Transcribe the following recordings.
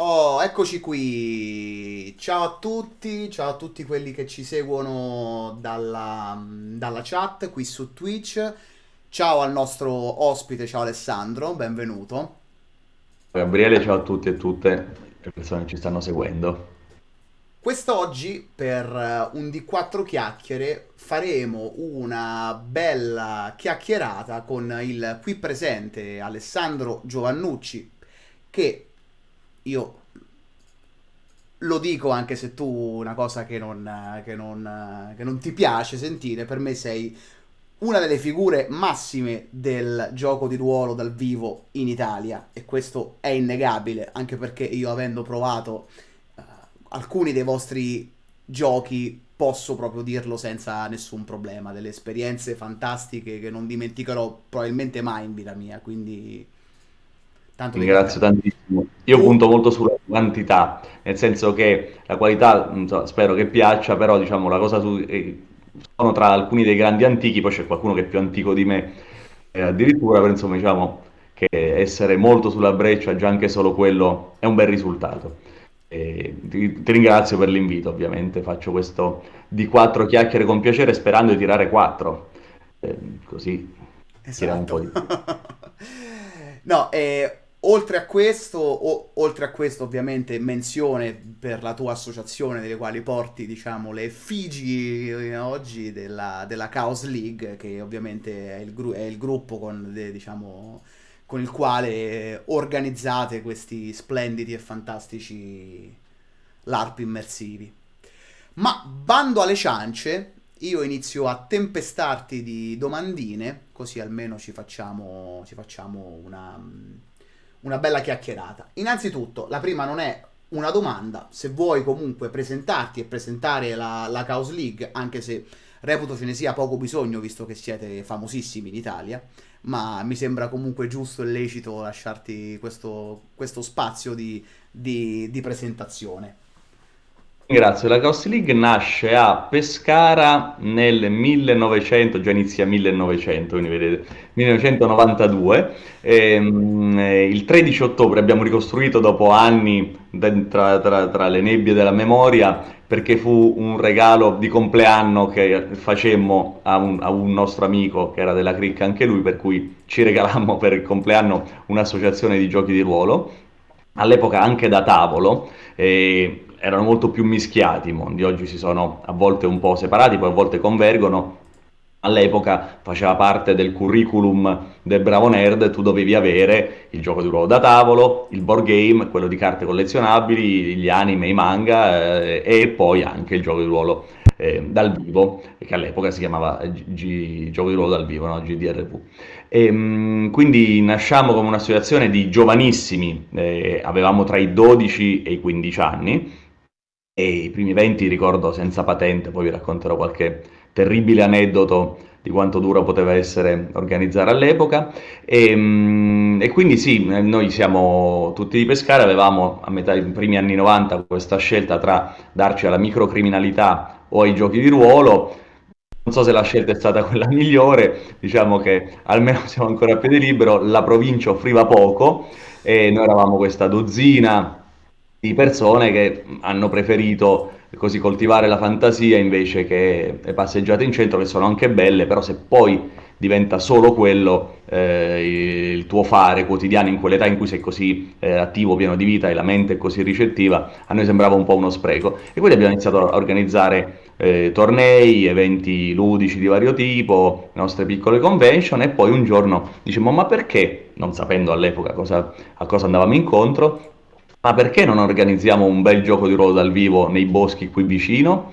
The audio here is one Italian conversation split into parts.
Oh, eccoci qui. Ciao a tutti, ciao a tutti quelli che ci seguono dalla, dalla chat qui su Twitch. Ciao al nostro ospite, ciao Alessandro, benvenuto. Gabriele, ciao a tutti e tutte le persone che ci stanno seguendo. Quest'oggi per eh, un di quattro chiacchiere faremo una bella chiacchierata con il qui presente Alessandro Giovannucci, che io lo dico anche se tu una cosa che non, che non, che non ti piace sentire, per me sei una delle figure massime del gioco di ruolo dal vivo in Italia e questo è innegabile, anche perché io avendo provato eh, alcuni dei vostri giochi posso proprio dirlo senza nessun problema, delle esperienze fantastiche che non dimenticherò probabilmente mai in vita mia, quindi tanto ringrazio tantissimo. Io punto molto sulla quantità, nel senso che la qualità, so, spero che piaccia, però diciamo la cosa su, eh, sono tra alcuni dei grandi antichi, poi c'è qualcuno che è più antico di me eh, addirittura, però insomma diciamo che essere molto sulla breccia, già anche solo quello è un bel risultato. E ti, ti ringrazio per l'invito, ovviamente, faccio questo di quattro chiacchiere con piacere sperando di tirare quattro, Eh, così tiriamo un po' Esatto. di più. No, e oltre a questo, o- oltre a questo, ovviamente, menzione per la tua associazione, delle quali porti, diciamo, le effigi eh, oggi della, della Chaos League, che ovviamente è il, gru- è il gruppo con, de- diciamo, con il quale organizzate questi splendidi e fantastici LARP immersivi. Ma bando alle ciance, io inizio a tempestarti di domandine, così almeno ci facciamo, ci facciamo una, una bella chiacchierata. Innanzitutto, la prima non è una domanda, se vuoi comunque presentarti e presentare la, la Chaos League, anche se reputo ce ne sia poco bisogno, visto che siete famosissimi in Italia, ma mi sembra comunque giusto e lecito lasciarti questo, questo spazio di, di di presentazione. Ringrazio. La Chaos League nasce a Pescara nel 1900, già inizia 1900, quindi vedete, 1992. Ehm, eh, il 13 ottobre abbiamo ricostruito dopo anni tra, tra- tra le nebbie della memoria perché fu un regalo di compleanno che facemmo a un, a un nostro amico che era della cricca anche lui, per cui ci regalammo per il compleanno un'associazione di giochi di ruolo, all'epoca anche da tavolo. E erano molto più mischiati i mondi, oggi si sono a volte un po' separati, poi a volte convergono. All'epoca faceva parte del curriculum del Bravo Nerd, tu dovevi avere il gioco di ruolo da tavolo, il board game, quello di carte collezionabili, gli anime, i manga eh, e poi anche il gioco di ruolo eh, dal vivo, che all'epoca si chiamava G- gioco di ruolo dal vivo, no? GDRV. E, mh, quindi nasciamo come un'associazione di giovanissimi, eh, avevamo tra i 12 e i 15 anni, e i primi 20 ricordo senza patente, poi vi racconterò qualche terribile aneddoto di quanto dura poteva essere organizzare all'epoca. E, mm, e quindi sì, noi siamo tutti di Pescara, avevamo a metà dei primi anni 90 questa scelta tra darci alla microcriminalità o ai giochi di ruolo. Non so se la scelta è stata quella migliore, diciamo che almeno siamo ancora a piede libero, la provincia offriva poco e noi eravamo questa dozzina di persone che hanno preferito così coltivare la fantasia invece che le passeggiate in centro che sono anche belle, però se poi diventa solo quello eh, il tuo fare quotidiano in quell'età in cui sei così eh, attivo, pieno di vita e la mente è così ricettiva, a noi sembrava un po' uno spreco. E quindi abbiamo iniziato a organizzare eh, tornei, eventi ludici di vario tipo, nostre piccole convention e poi un giorno dicevamo ma perché, non sapendo all'epoca a cosa andavamo incontro, ma perché non organizziamo un bel gioco di ruolo dal vivo nei boschi qui vicino?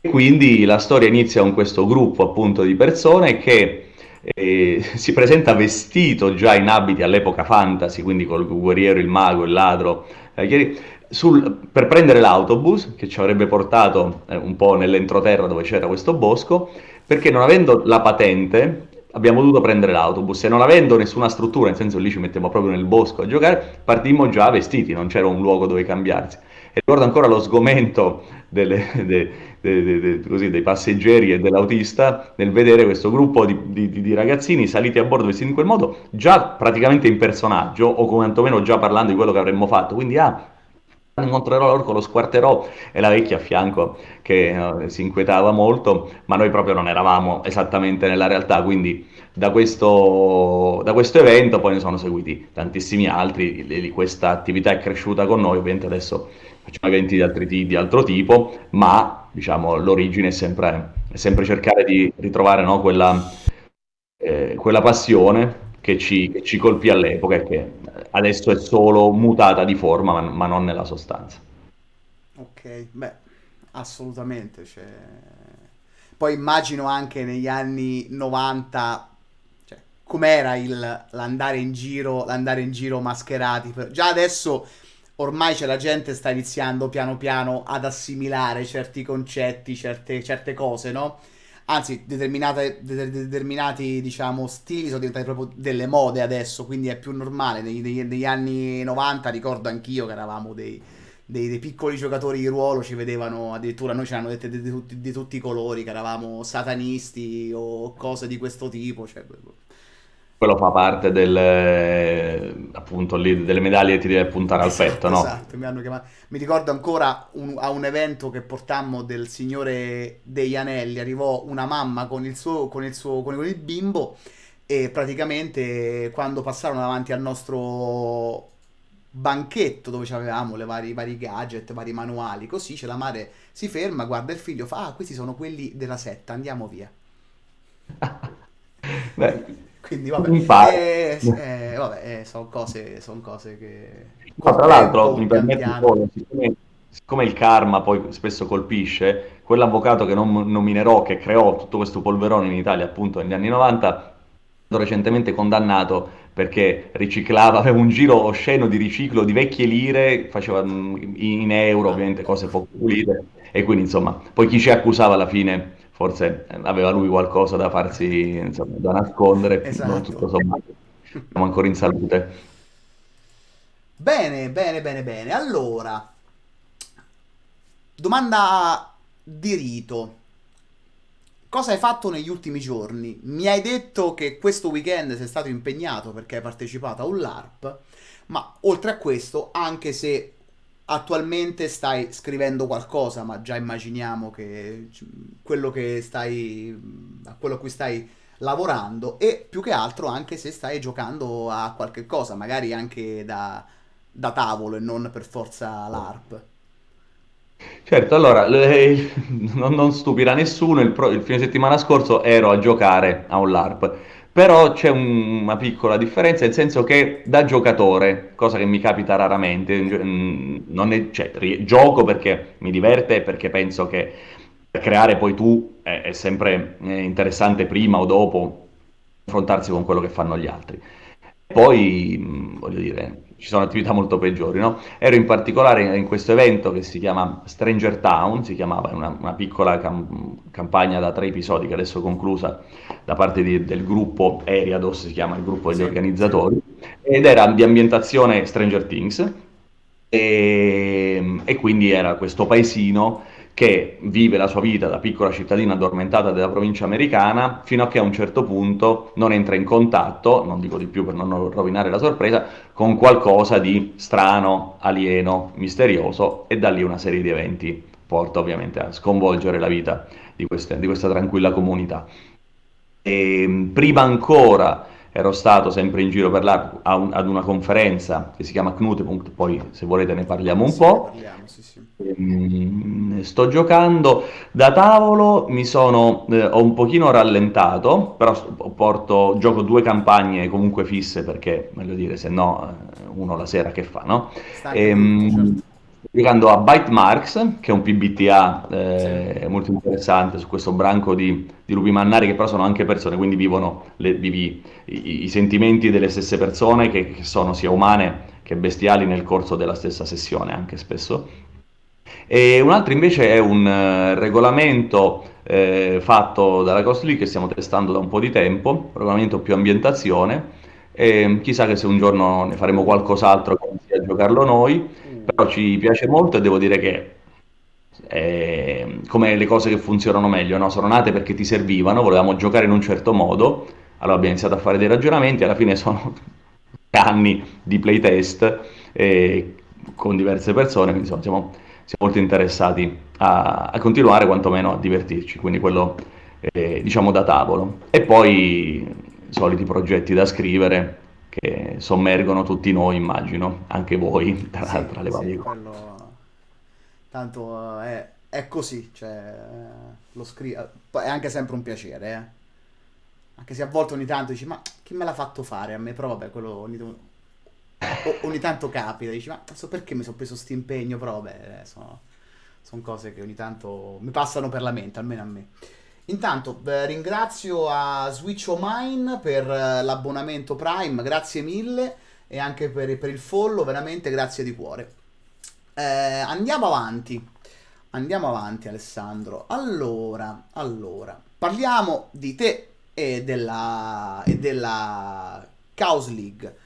E quindi la storia inizia con questo gruppo appunto di persone che eh, si presenta vestito già in abiti all'epoca fantasy, quindi col guerriero, il mago, il ladro, eh, sul, per prendere l'autobus che ci avrebbe portato eh, un po' nell'entroterra dove c'era questo bosco, perché non avendo la patente abbiamo dovuto prendere l'autobus e non avendo nessuna struttura, nel senso lì ci mettiamo proprio nel bosco a giocare, partimmo già vestiti, non c'era un luogo dove cambiarsi. ricordo ancora lo sgomento delle, de, de, de, così, dei passeggeri e dell'autista nel vedere questo gruppo di, di, di, ragazzini saliti a bordo vestiti in quel modo, già praticamente in personaggio, o quantomeno già parlando di quello che avremmo fatto. Quindi, ah, incontrerò l'orco, lo squarterò e la vecchia a fianco che uh, si inquietava molto, ma noi proprio non eravamo esattamente nella realtà, quindi da questo, da questo evento poi ne sono seguiti tantissimi altri, questa attività è cresciuta con noi, ovviamente adesso facciamo eventi di, altri, di altro tipo, ma diciamo, l'origine è sempre, è sempre cercare di ritrovare no, quella, eh, quella passione che ci, che ci colpì all'epoca e che adesso è solo mutata di forma, ma, ma non nella sostanza. Ok, beh, assolutamente. Cioè... Poi immagino anche negli anni 90 cioè, com'era il, l'andare in giro, l'andare in giro mascherati. Già adesso ormai c'è la gente sta iniziando piano piano ad assimilare certi concetti, certe, certe cose, no? Anzi determinati diciamo stili sono diventati proprio delle mode adesso quindi è più normale. Negli, negli, negli anni 90 ricordo anch'io che eravamo dei, dei, dei, piccoli giocatori di ruolo ci vedevano addirittura noi ce l'hanno dette di, tutti, di, tutti, i colori che eravamo satanisti o cose di questo tipo cioè, quello fa parte del, appunto, lì, delle medaglie che ti deve puntare esatto, al petto, no? Esatto, mi, hanno chiamato. mi ricordo ancora un, a un evento che portammo del signore degli anelli, arrivò una mamma con il suo, con il suo, con il bimbo e praticamente quando passarono davanti al nostro banchetto dove avevamo le vari, i vari gadget, i vari manuali, così c'è la madre si ferma, guarda il figlio, fa, ah, questi sono quelli della setta, andiamo via. Beh, quindi vabbè, eh, eh, vabbè eh, sono cose, son cose che... No, tra l'altro, mi permetto solo, siccome, siccome, il karma poi spesso colpisce, quell'avvocato che non nominerò, che creò tutto questo polverone in Italia appunto negli anni 90, è stato recentemente condannato perché riciclava, aveva un giro osceno di riciclo di vecchie lire, faceva mm, in euro ovviamente cose poco pulite e quindi insomma, poi chi ci accusava alla fine forse aveva lui qualcosa da farsi, insomma, da nascondere, esatto. tutto sommato, siamo ancora in salute. Bene, bene, bene, bene. Allora, domanda di rito. Cosa hai fatto negli ultimi giorni? Mi hai detto che questo weekend sei stato impegnato perché hai partecipato a un LARP, ma oltre a questo, anche se attualmente stai scrivendo qualcosa, ma già immaginiamo che quello che stai a quello a cui stai lavorando e più che altro anche se stai giocando a qualche cosa, magari anche da, da tavolo e non per forza l'ARP. Certo, allora, le, non, non, stupirà nessuno, il, pro, il fine settimana scorso ero a giocare a un LARP però c'è un, una piccola differenza, nel senso che da giocatore, cosa che mi capita raramente, mm, è, cioè, gioco perché mi diverte e perché penso che creare poi tu è, è sempre eh, interessante prima o dopo confrontarsi con quello che fanno gli altri. Poi, mm, voglio dire, ci sono attività molto peggiori, no? Ero in particolare in questo evento che si chiama Stranger Town, si chiamava una, una piccola cam- campagna da tre episodi che adesso è conclusa da parte di, del gruppo Eriados, si chiama il gruppo degli sì, organizzatori, sì. ed era di ambientazione Stranger Things, e, e quindi era questo paesino che vive la sua vita da piccola cittadina addormentata della provincia americana fino a che a un certo punto non entra in contatto, non dico di più per non rovinare la sorpresa, con qualcosa di strano, alieno, misterioso e da lì una serie di eventi porta ovviamente a sconvolgere la vita di, queste, di questa tranquilla comunità. E, prima ancora ero stato sempre in giro per là ad una conferenza che si chiama Knutepunkt, poi se volete ne parliamo un sì, po'. Parliamo, sì, sì. Ehm, sto giocando da tavolo, mi sono, eh, ho un pochino rallentato, però porto, gioco due campagne comunque fisse perché, voglio dire, se no eh, uno la sera che fa, no? Ehm, certo giocando a Bytemarks, che è un PBTA eh, sì. molto interessante su questo branco di, di, lupi mannari che però sono anche persone, quindi vivono le, vivi, i, i, sentimenti delle stesse persone che, che, sono sia umane che bestiali nel corso della stessa sessione anche spesso. E un altro invece è un uh, regolamento eh, fatto dalla Cost League che stiamo testando da un po' di tempo, regolamento più ambientazione, e chissà che se un giorno ne faremo qualcos'altro che sia giocarlo noi però ci piace molto e devo dire che come le cose che funzionano meglio, no? Sono nate perché ti servivano, volevamo giocare in un certo modo, allora abbiamo iniziato a fare dei ragionamenti, alla fine sono anni di playtest eh, con diverse persone, quindi insomma, siamo, siamo molto interessati a, a, continuare quantomeno a divertirci, quindi quello eh, diciamo da tavolo. E poi i soliti progetti da scrivere che sommergono tutti noi, immagino, anche voi, tra, Sì, tra le sì, varie cose. quello... Tanto eh, è, è così, cioè, eh, lo scrivo... È anche sempre un piacere, eh. Anche se a volte ogni tanto dici, ma chi me l'ha fatto fare a me? Però vabbè, quello ogni, o- ogni tanto capita, dici, ma so perché mi sono preso sto impegno? Però vabbè, eh, sono, sono cose che ogni tanto mi passano per la mente, almeno a me. Intanto eh, ringrazio a Switch O Mine per eh, l'abbonamento Prime, grazie mille e anche per, per il follow, veramente grazie di cuore. Eh, andiamo avanti, andiamo avanti Alessandro. Allora, allora, parliamo di te e della, e della Chaos League.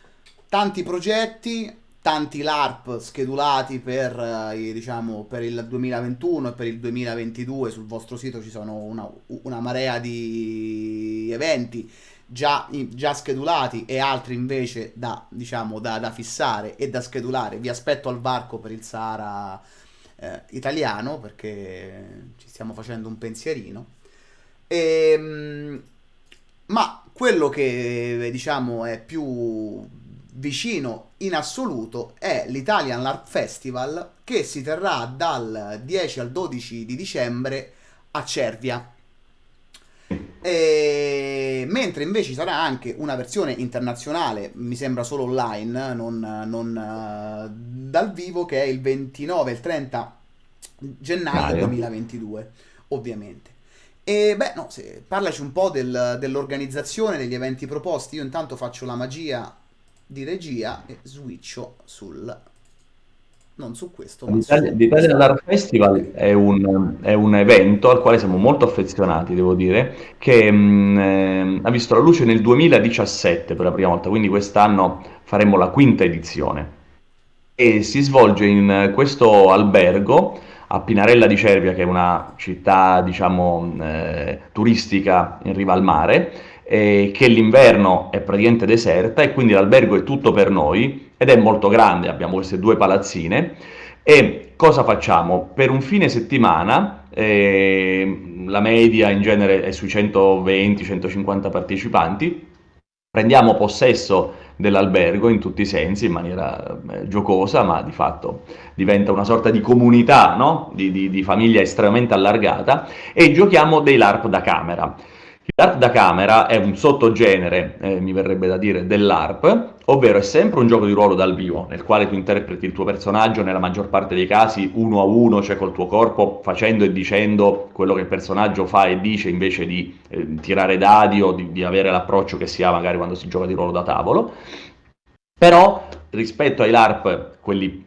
Tanti progetti, tanti LARP schedulati per, eh, diciamo, per il 2021 e per il 2022. Sul vostro sito ci sono una, una marea di eventi già, già schedulati e altri invece da, diciamo, da, da fissare e da schedulare. Vi aspetto al varco per il Sahara eh, italiano perché ci stiamo facendo un pensierino. Ehm, ma quello che diciamo è più vicino in assoluto è l'Italian LARP Festival che si terrà dal 10 al 12 di dicembre a Cervia. E... Mentre invece sarà anche una versione internazionale, mi sembra solo online, non, non, eh, dal vivo, che è il 29 e il 30 gennaio Mario. 2022, ovviamente. E beh, no, se- parlaci un po' del- dell'organizzazione degli eventi proposti. Io intanto faccio la magia di regia e switcho sul... non su questo, L'Italia l'Italian. Art Festival è un, è un evento al quale siamo molto affezionati, devo dire, che mh, ehm, ha visto la luce nel 2017 per la prima volta, quindi quest'anno faremo la quinta edizione e si svolge in questo albergo a Pinarella di Cervia, che è una città, diciamo, eh, turistica in riva al mare, e che l'inverno è praticamente deserta e quindi l'albergo è tutto per noi ed è molto grande, abbiamo queste due palazzine e cosa facciamo? Per un fine settimana, eh, la media in genere è sui 120-150 partecipanti, prendiamo possesso dell'albergo in tutti i sensi, in maniera eh, giocosa, ma di fatto diventa una sorta di comunità, no? di, di- di famiglia estremamente allargata, e giochiamo dei LARP da camera. LARP da camera è un sottogenere, eh, mi verrebbe da dire, dell'ARP, ovvero è sempre un gioco di ruolo dal vivo, nel quale tu interpreti il tuo personaggio nella maggior parte dei casi uno a uno, cioè col tuo corpo, facendo e dicendo quello che il personaggio fa e dice invece di eh, tirare dadi o di, di avere l'approccio che si ha magari quando si gioca di ruolo da tavolo. Però rispetto ai LARP, quelli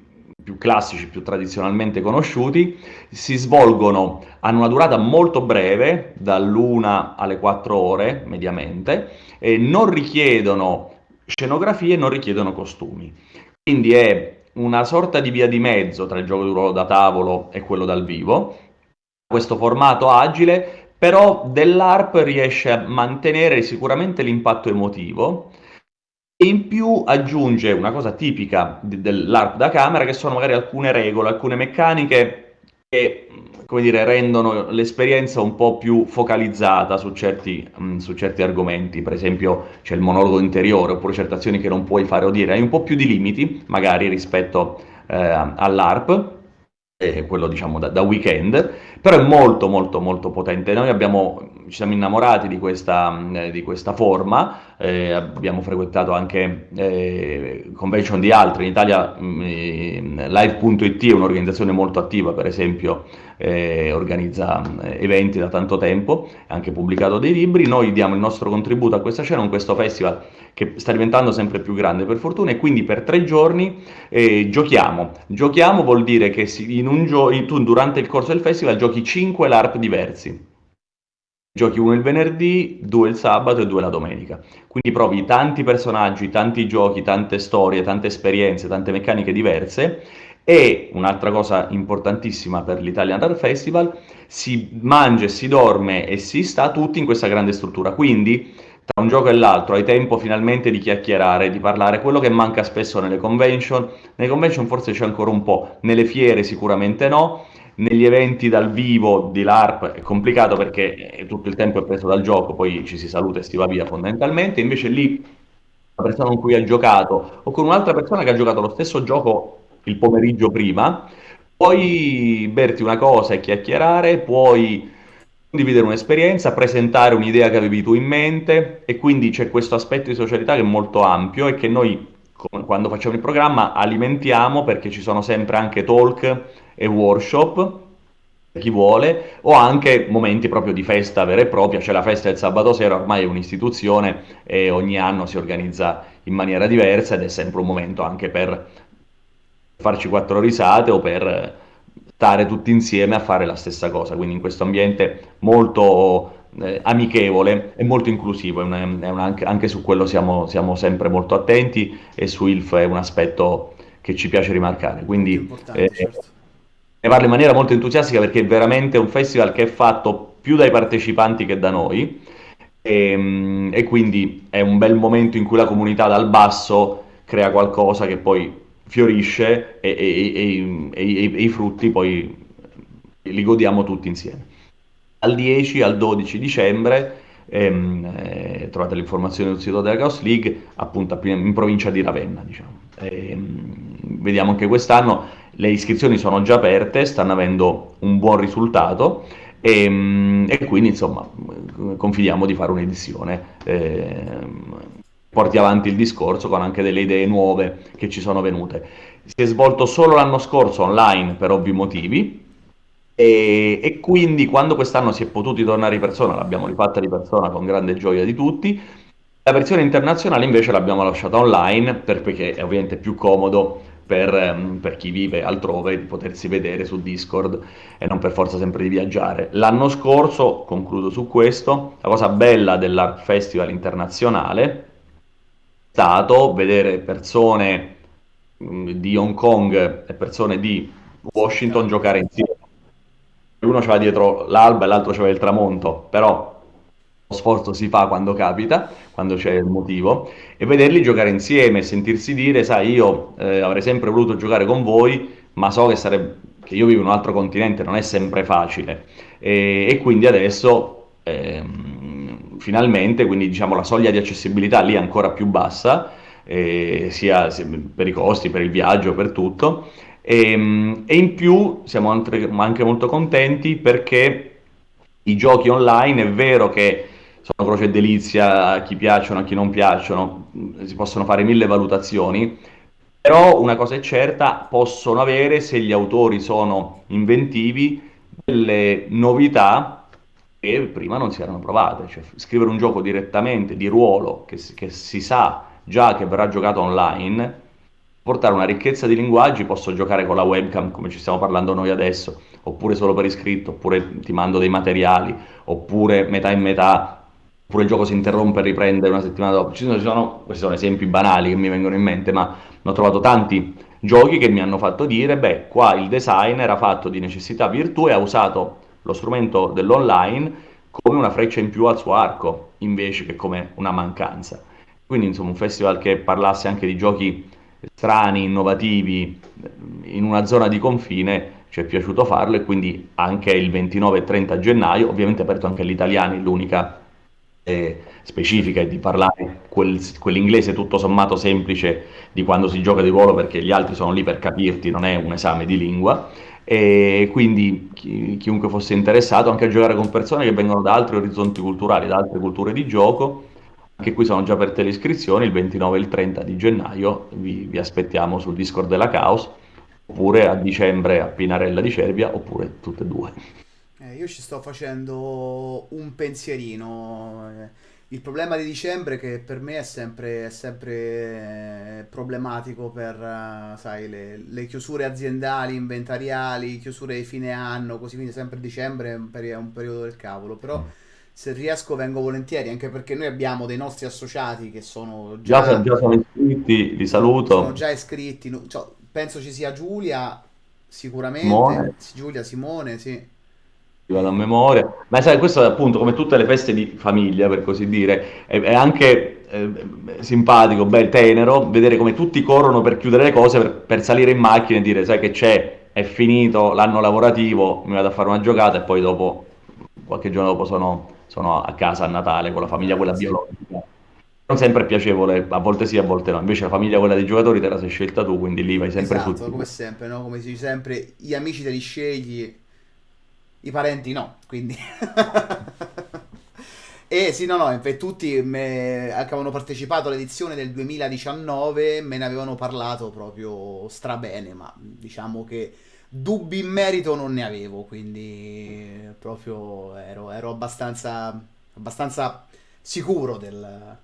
più classici, più tradizionalmente conosciuti, si svolgono, hanno una durata molto breve, dall'una alle 4 ore mediamente, e non richiedono scenografie, non richiedono costumi. Quindi è una sorta di via di mezzo tra il gioco di ruolo da tavolo e quello dal vivo. Questo formato agile, però dell'ARP riesce a mantenere sicuramente l'impatto emotivo e in più aggiunge una cosa tipica dell'ARP da camera, che sono magari alcune regole, alcune meccaniche che, come dire, rendono l'esperienza un po' più focalizzata su certi, su certi argomenti. Per esempio, c'è il monologo interiore, oppure certe azioni che non puoi fare o dire. Hai un po' più di limiti, magari rispetto eh, all'ARP, eh, quello diciamo da, da weekend, però è molto molto molto potente. Noi abbiamo, ci siamo innamorati di questa, di questa forma, eh, abbiamo frequentato anche eh, convention di altri, in Italia mh, eh, Live.it è un'organizzazione molto attiva, per esempio eh, organizza mh, eventi da tanto tempo, ha anche pubblicato dei libri, noi diamo il nostro contributo a questa scena, con questo festival che sta diventando sempre più grande per fortuna e quindi per tre giorni eh, giochiamo. Giochiamo vuol dire che in un gio- tu durante il corso del festival giochi 5 LARP diversi. Giochi uno il venerdì, due il sabato e due la domenica. Quindi provi tanti personaggi, tanti giochi, tante storie, tante esperienze, tante meccaniche diverse E un'altra cosa importantissima per l'Italian Art Festival, si mangia, si dorme e si sta tutti in questa grande struttura. Quindi, tra un gioco e l'altro, hai tempo finalmente di chiacchierare, di parlare, quello che manca spesso nelle convention. Nelle convention forse c'è ancora un po', nelle fiere sicuramente no, negli eventi dal vivo di LARP è complicato perché tutto il tempo è preso dal gioco, poi ci si saluta e si va via fondamentalmente, invece lì la persona con cui hai giocato o con un'altra persona che ha giocato lo stesso gioco il pomeriggio prima, puoi berti una cosa e chiacchierare, puoi condividere un'esperienza, presentare un'idea che avevi tu in mente e quindi c'è questo aspetto di socialità che è molto ampio e che noi quando facciamo il programma alimentiamo perché ci sono sempre anche talk e workshop per chi vuole o anche momenti proprio di festa vera e propria, c'è la festa del sabato sera, ormai è un'istituzione e ogni anno si organizza in maniera diversa ed è sempre un momento anche per farci quattro risate o per stare tutti insieme a fare la stessa cosa, quindi in questo ambiente molto eh, amichevole e molto inclusivo, è una, è una, anche, anche, su quello siamo, siamo, sempre molto attenti e su ILF è un aspetto che ci piace rimarcare, quindi eh, certo. Ne parlo in maniera molto entusiastica perché è veramente un festival che è fatto più dai partecipanti che da noi e, ehm, e quindi è un bel momento in cui la comunità dal basso crea qualcosa che poi fiorisce e, e, e, e, i frutti poi li godiamo tutti insieme. Al 10 al 12 dicembre ehm, eh, trovate le informazioni sul sito della Chaos League, appunto in provincia di Ravenna. Diciamo. Ehm, vediamo anche quest'anno le iscrizioni sono già aperte, stanno avendo un buon risultato e, ehm, e quindi insomma confidiamo di fare un'edizione. Eh, porti avanti il discorso con anche delle idee nuove che ci sono venute. Si è svolto solo l'anno scorso online per ovvi motivi e, e quindi quando quest'anno si è potuti tornare di persona, l'abbiamo rifatta di persona con grande gioia di tutti, la versione internazionale invece l'abbiamo lasciata online perché è ovviamente più comodo per, ehm, per, chi vive altrove di potersi vedere su Discord e non per forza sempre di viaggiare. L'anno scorso, concludo su questo, la cosa bella dell'Art Festival internazionale stato vedere persone di Hong Kong e persone di Washington giocare insieme. Uno c'era dietro l'alba e l'altro c'era il tramonto, però lo sforzo si fa quando capita, quando c'è il motivo, e vederli giocare insieme, sentirsi dire, sai, io eh, avrei sempre voluto giocare con voi, ma so che, sarebbe, che io vivo in un altro continente, non è sempre facile. E, e quindi adesso... Ehm, finalmente, quindi diciamo la soglia di accessibilità lì è ancora più bassa, eh, sia, sia, per i costi, per il viaggio, per tutto. E, ehm, e in più siamo anche, anche molto contenti perché i giochi online è vero che sono croce e delizia a chi piacciono, a chi non piacciono, si possono fare mille valutazioni, però una cosa è certa, possono avere, se gli autori sono inventivi, delle novità che prima non si erano provate, cioè scrivere un gioco direttamente di ruolo che, che si sa già che verrà giocato online, portare una ricchezza di linguaggi, posso giocare con la webcam come ci stiamo parlando noi adesso, oppure solo per iscritto, oppure ti mando dei materiali, oppure metà in metà, oppure il gioco si interrompe e riprende una settimana dopo. Ci sono, ci sono, questi sono esempi banali che mi vengono in mente, ma ho trovato tanti giochi che mi hanno fatto dire, beh, qua il design era fatto di necessità virtù e ha usato lo strumento dell'online come una freccia in più al suo arco, invece che come una mancanza. Quindi insomma un festival che parlasse anche di giochi strani, innovativi, in una zona di confine, ci è piaciuto farlo e quindi anche il 29 e 30 gennaio, ovviamente aperto anche agli italiani, l'unica eh, specifica è di parlare quel, quell'inglese tutto sommato semplice di quando si gioca di ruolo perché gli altri sono lì per capirti, non è un esame di lingua. E quindi chi, chiunque fosse interessato anche a giocare con persone che vengono da altri orizzonti culturali, da altre culture di gioco, anche qui sono già aperte le iscrizioni, il 29 e il 30 di gennaio vi, vi aspettiamo sul Discord della Caos, oppure a dicembre a Pinarella di Cervia, oppure tutte e due. Eh, io ci sto facendo un pensierino. Eh il problema di dicembre che per me è sempre, è sempre eh, problematico per uh, sai, le, le, chiusure aziendali, inventariali, chiusure di fine anno, così quindi sempre dicembre è un, peri- è un periodo del cavolo. Però se riesco vengo volentieri, anche perché noi abbiamo dei nostri associati che sono già, già, già sono iscritti, li saluto. Sono già iscritti, cioè, penso ci sia Giulia, sicuramente. Simone. Giulia, Simone, sì. Vado a memoria. Ma sai, questo è appunto come tutte le feste di famiglia, per così dire, è, è anche eh, simpatico, bel, tenero, vedere come tutti corrono per chiudere le cose, per, per salire in macchina e dire, sai che c'è, è finito l'anno lavorativo, mi vado a fare una giocata e poi dopo, qualche giorno dopo sono, sono a casa a Natale con la famiglia, quella biologica. Non sempre è piacevole, a volte sì, a volte no. Invece la famiglia, quella dei giocatori, te la sei scelta tu, quindi lì vai sempre esatto, come sicuro. sempre, no? Come si dice sempre, gli amici te li scegli, i parenti no, quindi... E sì, no, no, infatti tutti me- avevano partecipato all'edizione del 2019 me ne avevano parlato proprio strabene, ma diciamo che dubbi in merito non ne avevo, quindi proprio ero, ero abbastanza, abbastanza sicuro del,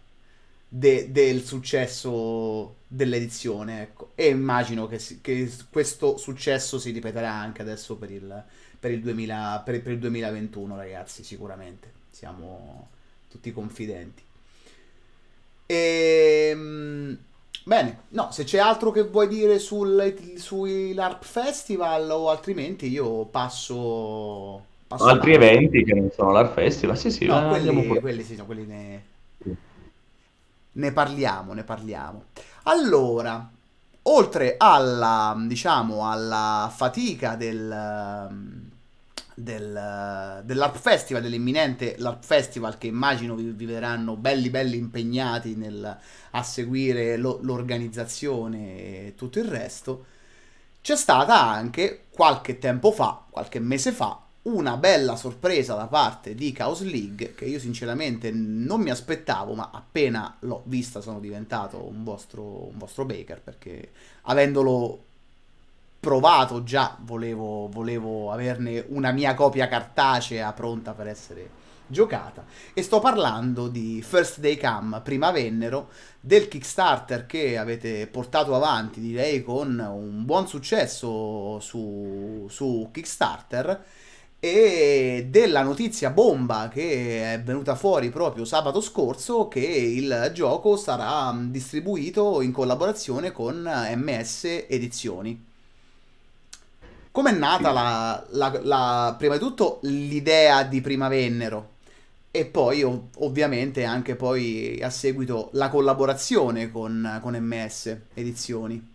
de- del successo dell'edizione, ecco. E immagino che, si- che questo successo si ripeterà anche adesso per il, per il 2000 per, per il 2021, ragazzi, sicuramente. Siamo tutti confidenti. E, bene, no, se c'è altro che vuoi dire sul, sui LARP Festival o altrimenti io passo, passo Altri avanti. eventi che non sono l'Art Festival, sì, sì, No, quelli, quelli sì, no, quelli ne, ne parliamo, ne parliamo. Allora, oltre alla, diciamo, alla fatica del, del, dell'Arp Festival, dell'imminente l'Arp Festival che immagino vi, vi verranno belli belli impegnati nel, a seguire lo- l'organizzazione e tutto il resto, c'è stata anche qualche tempo fa, qualche mese fa, una bella sorpresa da parte di Chaos League che io sinceramente non mi aspettavo, ma appena l'ho vista sono diventato un vostro, un vostro Baker perché avendolo provato già volevo, volevo averne una mia copia cartacea pronta per essere giocata e sto parlando di First Day Come, prima vennero, del Kickstarter che avete portato avanti direi con un buon successo su, su Kickstarter e della notizia bomba che è venuta fuori proprio sabato scorso che il gioco sarà distribuito in collaborazione con MS Edizioni. Com'è nata la, la- la- prima di tutto l'idea di Prima Vennero e poi ov- ovviamente anche poi a seguito la collaborazione con, con MS Edizioni?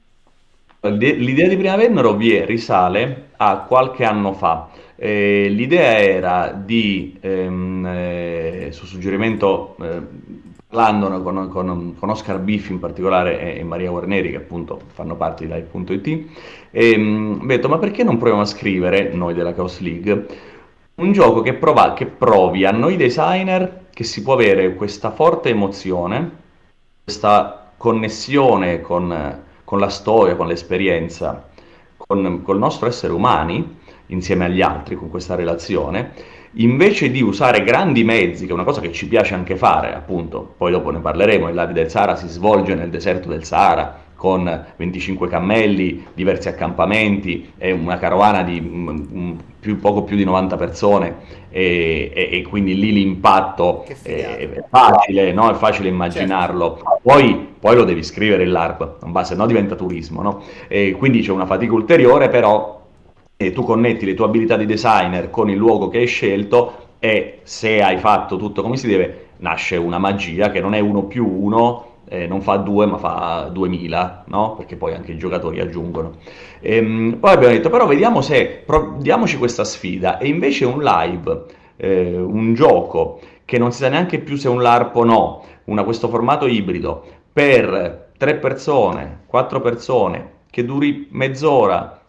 L'idea di Prima Vennero vi risale a qualche anno fa. Eh, l'idea era di, ehm, eh, su suggerimento, eh, parlandone con, con- con Oscar Biff in particolare e, e Maria Guarneri, che appunto fanno parte di Live.it, ehm, ho detto, ma perché non proviamo a scrivere, noi della Chaos League, un gioco che, prova- che provi a noi designer che si può avere questa forte emozione, questa connessione con, con la storia, con l'esperienza, con, col nostro essere umani, insieme agli altri, con questa relazione, invece di usare grandi mezzi, che è una cosa che ci piace anche fare, appunto, poi dopo ne parleremo, il Lavi del Sahara si svolge nel deserto del Sahara, con 25 cammelli, diversi accampamenti e una carovana di mm, mm, più- poco più di 90 persone e, e- e quindi lì l'impatto è, è facile, no? È facile Certo. immaginarlo. Poi, poi lo devi scrivere l'ARP, non va, se no diventa turismo, no? E quindi c'è una fatica ulteriore, però eh, tu connetti le tue abilità di designer con il luogo che hai scelto e se hai fatto tutto come si deve, nasce una magia che non è uno più uno, eh, non fa due ma fa 2000, no? Perché poi anche i giocatori aggiungono. Ehm, poi abbiamo detto, però vediamo se, diamoci questa sfida e invece un live, eh, un gioco che non si sa neanche più se è un LARP o no, una, questo formato ibrido per tre persone, quattro persone, che duri mezz'ora,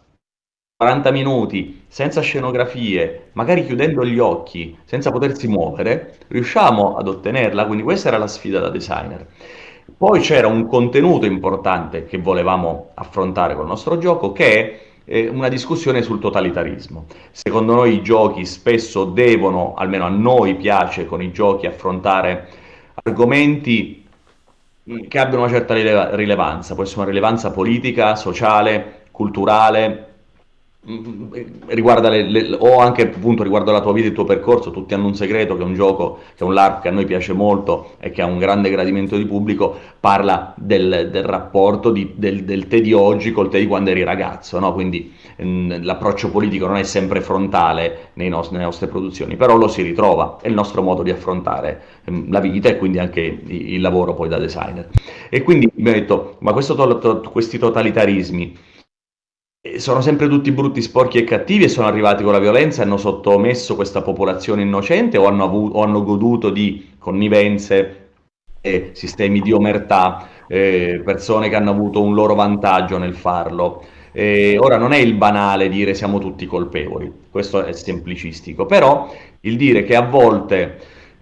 40 minuti, senza scenografie, magari chiudendo gli occhi, senza potersi muovere, riusciamo ad ottenerla, quindi questa era la sfida da designer. Poi c'era un contenuto importante che volevamo affrontare col nostro gioco, che è eh, una discussione sul totalitarismo. Secondo noi i giochi spesso devono, almeno a noi piace con i giochi, affrontare argomenti che abbiano una certa rileva- rilevanza, può essere una rilevanza politica, sociale, culturale, mm, riguarda le, le, o anche appunto riguardo la tua vita e il tuo percorso, tutti hanno un segreto che è un gioco, che è un LARP che a noi piace molto e che ha un grande gradimento di pubblico, parla del, del rapporto di, del, del, te di oggi col te di quando eri ragazzo, no? quindi mh, l'approccio politico non è sempre frontale nostri, nelle nostre produzioni, però lo si ritrova, è il nostro modo di affrontare mh, la vita e quindi anche il, il lavoro poi da designer. E quindi mi ho detto, ma to, to, questi totalitarismi, sono sempre tutti brutti, sporchi e cattivi e sono arrivati con la violenza e hanno sottomesso questa popolazione innocente o hanno, avuto, o hanno goduto di connivenze, eh, sistemi di omertà, eh, persone che hanno avuto un loro vantaggio nel farlo. Eh, ora non è il banale dire siamo tutti colpevoli, questo è semplicistico, però il dire che a volte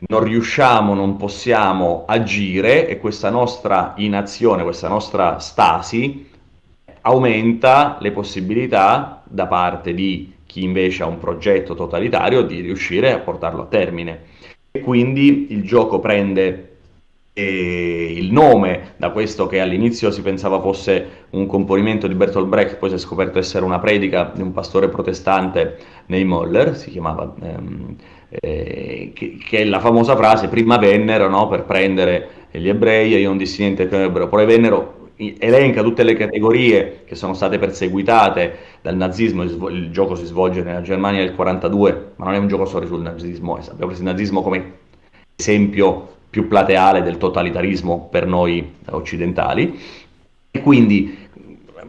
non riusciamo, non possiamo agire e questa nostra inazione, questa nostra stasi aumenta le possibilità da parte di chi invece ha un progetto totalitario di riuscire a portarlo a termine. E quindi il gioco prende eh, il nome da questo che all'inizio si pensava fosse un componimento di Bertolt Brecht, poi si è scoperto essere una predica di un pastore protestante nei Moller, si chiamava, ehm, eh, che, che, è la famosa frase prima vennero no, per prendere gli ebrei e io non dissi niente che ebreo, poi vennero elenca tutte le categorie che sono state perseguitate dal nazismo, il, gioco si svolge nella Germania del 42, ma non è un gioco solo sul nazismo, abbiamo preso il nazismo come esempio più plateale del totalitarismo per noi occidentali, e quindi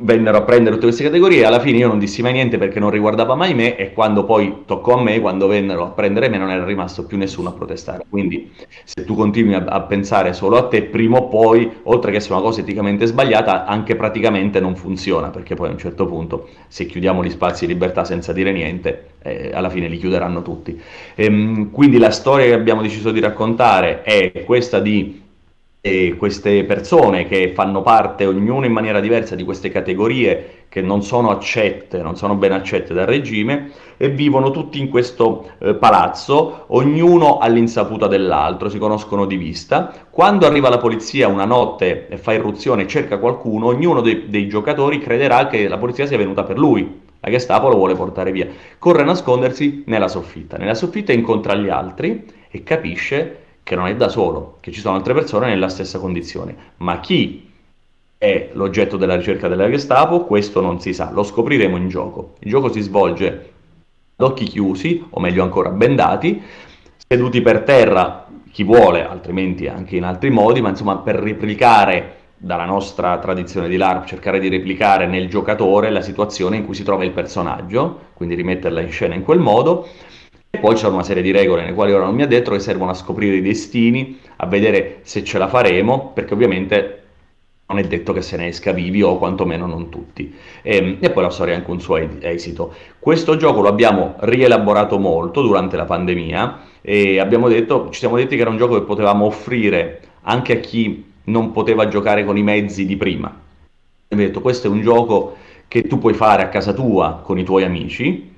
vennero a prendere tutte queste categorie, alla fine io non dissi mai niente perché non riguardava mai me e quando poi toccò a me, quando vennero a prendere me non era rimasto più nessuno a protestare. Quindi se tu continui a, a pensare solo a te, prima o poi, oltre che essere una cosa eticamente sbagliata, anche praticamente non funziona, perché poi a un certo punto se chiudiamo gli spazi di libertà senza dire niente, eh, alla fine li chiuderanno tutti. Ehm, quindi la storia che abbiamo deciso di raccontare è questa di e queste persone che fanno parte, ognuno in maniera diversa, di queste categorie che non sono accette, non sono ben accette dal regime e vivono tutti in questo eh, palazzo, ognuno all'insaputa dell'altro, si conoscono di vista. Quando arriva la polizia una notte e fa irruzione e cerca qualcuno, ognuno dei, dei giocatori crederà che la polizia sia venuta per lui. La Gestapo lo vuole portare via. Corre a nascondersi nella soffitta. Nella soffitta incontra gli altri e capisce che non è da solo, che ci sono altre persone nella stessa condizione. Ma chi è l'oggetto della ricerca della Gestapo, questo non si sa, lo scopriremo in gioco. Il gioco si svolge ad occhi chiusi, o meglio ancora bendati, seduti per terra, chi vuole, altrimenti anche in altri modi, ma insomma per replicare dalla nostra tradizione di LARP, cercare di replicare nel giocatore la situazione in cui si trova il personaggio, quindi rimetterla in scena in quel modo, poi c'è una serie di regole nelle quali ora non mi ha detto che servono a scoprire i destini, a vedere se ce la faremo, perché ovviamente non è detto che se ne esca vivi o quantomeno non tutti. E, ehm, e, poi la storia ha anche un suo esito. Questo gioco lo abbiamo rielaborato molto durante la pandemia e detto, ci siamo detti che era un gioco che potevamo offrire anche a chi non poteva giocare con i mezzi di prima. Abbiamo detto questo è un gioco che tu puoi fare a casa tua con i tuoi amici,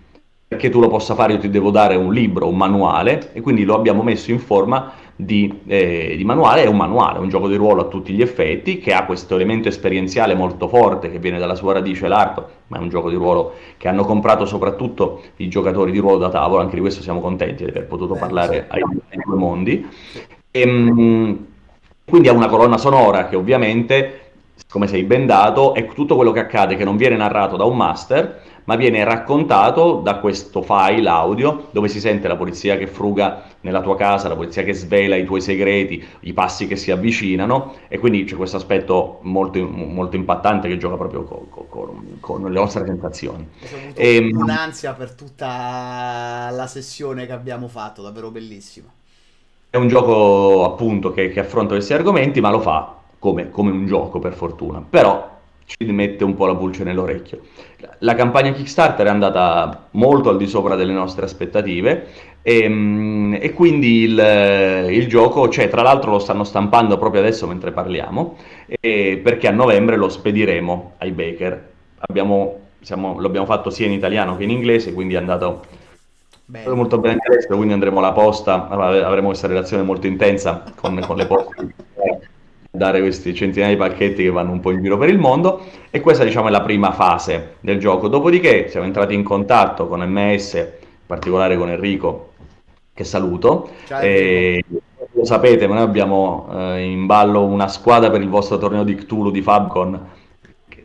perché tu lo possa fare io ti devo dare un libro, un manuale e quindi lo abbiamo messo in forma di, eh, di, manuale, è un manuale, un gioco di ruolo a tutti gli effetti che ha questo elemento esperienziale molto forte che viene dalla sua radice l'ARP, ma è un gioco di ruolo che hanno comprato soprattutto i giocatori di ruolo da tavola, anche di questo siamo contenti di aver potuto Beh, parlare sì. ai, ai, due mondi. E, ehm, quindi ha una colonna sonora che ovviamente, come sei bendato, è tutto quello che accade che non viene narrato da un master, ma viene raccontato da questo file audio dove si sente la polizia che fruga nella tua casa, la polizia che svela i tuoi segreti, i passi che si avvicinano e quindi c'è questo aspetto molto, molto impattante che gioca proprio con, con, con le nostre sensazioni. Ho e, ehm, un'ansia per tutta la sessione che abbiamo fatto, davvero bellissima. È un gioco appunto che, che affronta questi argomenti, ma lo fa come, come un gioco per fortuna. Però ci mette un po' la pulce nell'orecchio. La campagna Kickstarter è andata molto al di sopra delle nostre aspettative e, mm, e quindi il, il, gioco, cioè tra l'altro lo stanno stampando proprio adesso mentre parliamo, perché a novembre lo spediremo ai baker. Abbiamo, siamo, lo abbiamo fatto sia in italiano che in inglese, quindi è andato Bello. molto bene all'estero, quindi andremo alla posta, avremo questa relazione molto intensa con, con le poste dare questi centinaia di pacchetti che vanno un po' in giro per il mondo e questa diciamo è la prima fase del gioco. Dopodiché siamo entrati in contatto con MS, in particolare con Enrico, che saluto. E, lo sapete, ma noi abbiamo eh, in ballo una squadra per il vostro torneo di Cthulhu di Fabcon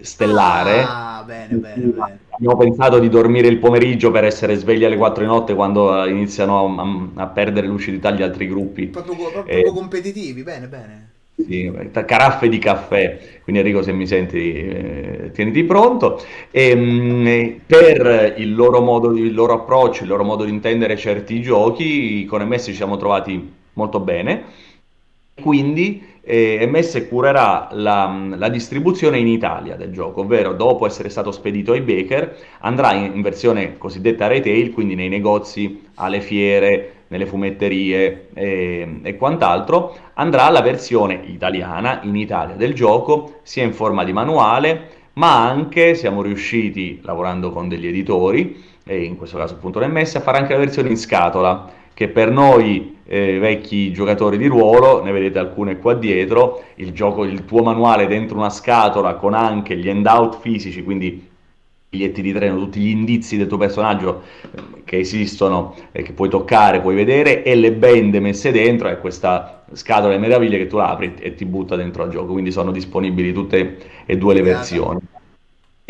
stellare. Ah, bene, bene, bene. Abbiamo pensato di dormire il pomeriggio per essere svegli alle 4 di notte quando eh, iniziano a, a perdere lucidità gli altri gruppi. Proprio, proprio- proprio Eh, competitivi, bene, bene. Sì, caraffe di caffè, quindi Enrico se mi senti eh, tieniti pronto. E, mh, per il loro modo, il loro approccio, il loro modo di intendere certi giochi, con MS ci siamo trovati molto bene. Quindi eh, MS curerà la, la distribuzione in Italia del gioco, ovvero dopo essere stato spedito ai Baker, andrà in, in versione cosiddetta retail, quindi nei negozi, alle fiere, nelle fumetterie e, e quant'altro, andrà la versione italiana in Italia del gioco, sia in forma di manuale, ma anche siamo riusciti, lavorando con degli editori, e in questo caso appunto l'MS, a fare anche la versione in scatola, che per noi eh, vecchi giocatori di ruolo, ne vedete alcune qua dietro, il gioco, il tuo manuale dentro una scatola con anche gli handout fisici, quindi biglietti di treno, tutti gli indizi del tuo personaggio eh, che esistono e che puoi toccare, puoi vedere, e le bende messe dentro, e questa scatola di meraviglie che tu apri e ti butta dentro al gioco, quindi sono disponibili tutte e due le versioni.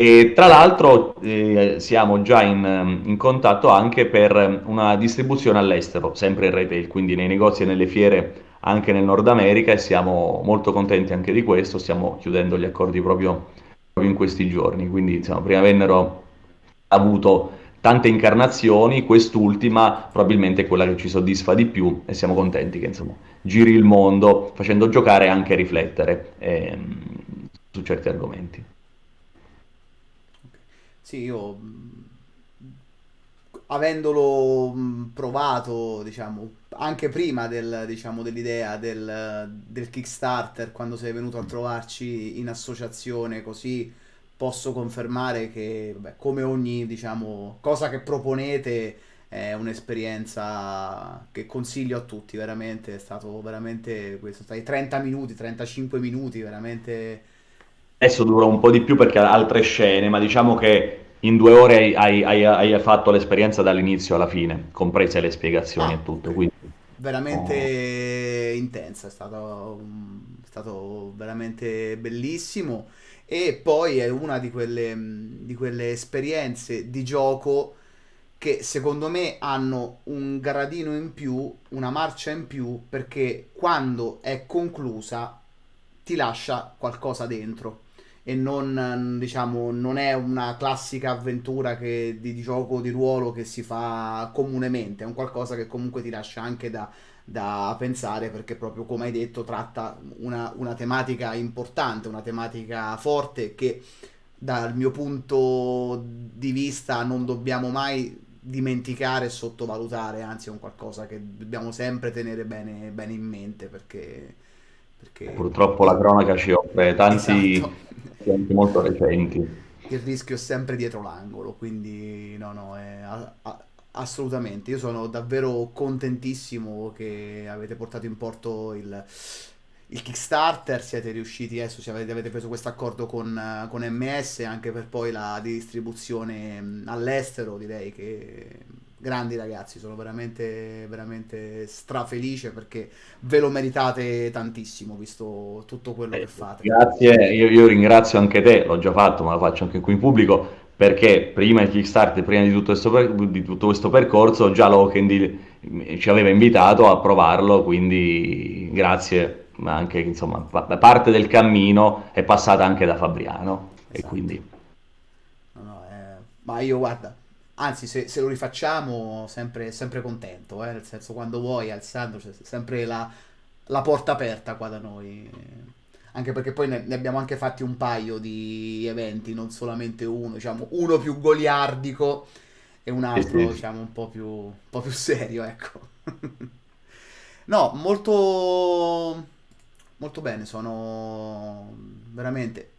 E tra l'altro eh, siamo già in, in contatto anche per una distribuzione all'estero, sempre in retail, quindi nei negozi e nelle fiere anche nel Nord America e siamo molto contenti anche di questo, stiamo chiudendo gli accordi proprio, proprio in questi giorni, quindi insomma, prima vennero avuto tante incarnazioni, quest'ultima probabilmente è quella che ci soddisfa di più e siamo contenti che insomma giri il mondo facendo giocare e anche riflettere ehm, su certi argomenti. Sì, io avendolo provato, diciamo, anche prima del, diciamo, dell'idea del, del Kickstarter, quando sei venuto a trovarci in associazione, così posso confermare che, vabbè, come ogni, diciamo, cosa che proponete è un'esperienza che consiglio a tutti, veramente, è stato veramente questo, stai 30 minuti, 35 minuti, veramente Adesso dura un po' di più perché ha altre scene, ma diciamo che in due ore hai, hai- hai- fatto l'esperienza dall'inizio alla fine, comprese le spiegazioni Ah, e tutto. Quindi, oh, Veramente intensa, è stato, è stato veramente bellissimo. E poi è una di quelle, di quelle esperienze di gioco che secondo me hanno un gradino in più, una marcia in più, perché quando è conclusa ti lascia qualcosa dentro e non, diciamo, non è una classica avventura che- di, di gioco di ruolo che si fa comunemente, è un qualcosa che comunque ti lascia anche da, da pensare perché proprio come hai detto tratta una, una tematica importante, una tematica forte che dal mio punto di vista non dobbiamo mai dimenticare e sottovalutare, anzi è un qualcosa che dobbiamo sempre tenere bene, bene in mente perché, perché purtroppo la cronaca ci offre tanti esatto. Esempi molto recenti. il rischio è sempre dietro l'angolo, quindi no, no, è a- a- assolutamente. Io sono davvero contentissimo che avete portato in porto il, il Kickstarter, siete riusciti adesso, ci avete, avete preso questo accordo con, eh, con MS anche per poi la distribuzione all'estero, direi che grandi ragazzi, sono veramente, veramente strafelice perché ve lo meritate tantissimo, visto tutto quello che Eh, fate. Grazie, io, io ringrazio anche te, l'ho già fatto, ma lo faccio anche qui in pubblico, perché prima di Kickstarter, prima di tutto questo, per- di tutto questo percorso, già Lokendy ci aveva invitato a provarlo, quindi grazie, ma anche insomma, pa- parte del cammino è passata anche da Fabriano, e Esatto. quindi No, no, eh, ma io guarda, anzi se, se lo rifacciamo sempre, sempre contento, eh, nel senso quando vuoi Alessandro c'è sempre la, la porta aperta qua da noi, anche perché poi ne, ne abbiamo anche fatti un paio di eventi, non solamente uno, diciamo uno più goliardico e un altro diciamo un po' più, un po' più serio, ecco. No, molto, molto bene, sono veramente...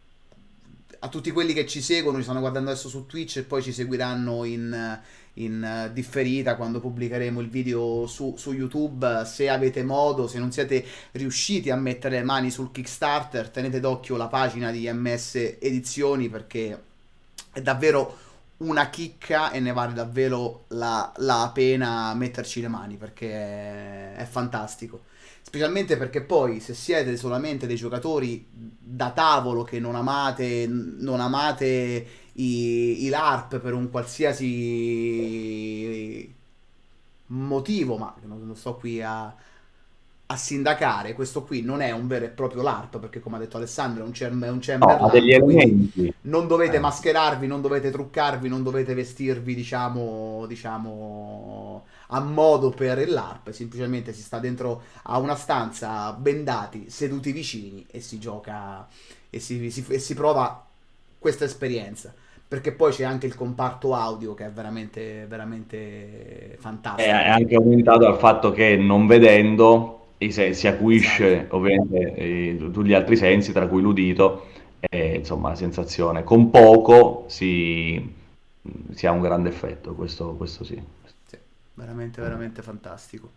a tutti quelli che ci seguono, ci stanno guardando adesso su Twitch e poi ci seguiranno in, in differita quando pubblicheremo il video su, su, YouTube. Se avete modo, se non siete riusciti a mettere le mani sul Kickstarter, tenete d'occhio la pagina di MS Edizioni perché è davvero una chicca e ne vale davvero la, la pena metterci le mani perché è, è fantastico specialmente perché poi se siete solamente dei giocatori da tavolo che non amate, non amate i, i LARP per un qualsiasi motivo, ma non sto qui a, a sindacare, questo qui non è un vero e proprio LARP, perché come ha detto Alessandro è un, è un chamber no, degli elementi. non dovete eh. mascherarvi, non dovete truccarvi, non dovete vestirvi, diciamo, diciamo a modo per LARP, semplicemente si sta dentro a una stanza bendati, seduti vicini e si gioca e si, si, e si prova questa esperienza. Perché poi c'è anche il comparto audio che è veramente, veramente fantastico. È anche aumentato dal fatto che non vedendo si acuisce esatto. ovviamente eh, tutti gli altri sensi, tra cui l'udito, e insomma la sensazione. Con poco si, si ha un grande effetto, questo, questo sì veramente, veramente fantastico.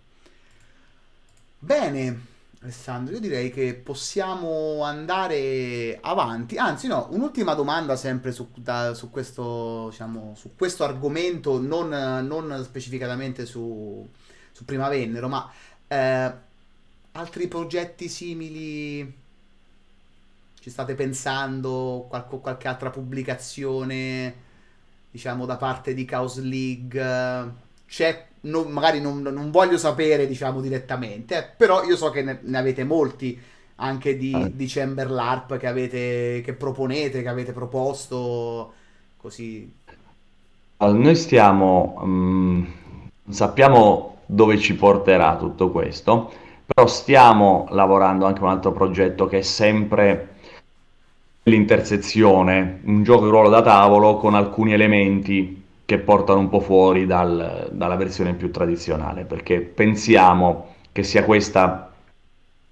Bene, Alessandro, io direi che possiamo andare avanti. Anzi, no, un'ultima domanda sempre su, da, su, questo, diciamo, su questo argomento, non, non specificatamente su, su Prima Vennero, ma eh, altri progetti simili ci state pensando? Qualche, qualche altra pubblicazione, diciamo, da parte di Chaos League? C'è non, magari non, non, voglio sapere, diciamo, direttamente, eh, però io so che ne, ne avete molti anche di, eh. di Chamber LARP che, avete, che proponete, che avete proposto, così. Noi stiamo, um, sappiamo dove ci porterà tutto questo, però stiamo lavorando anche un altro progetto che è sempre l'intersezione, un gioco di ruolo da tavolo con alcuni elementi che portano un po' fuori dal, dalla versione più tradizionale, perché pensiamo che sia questa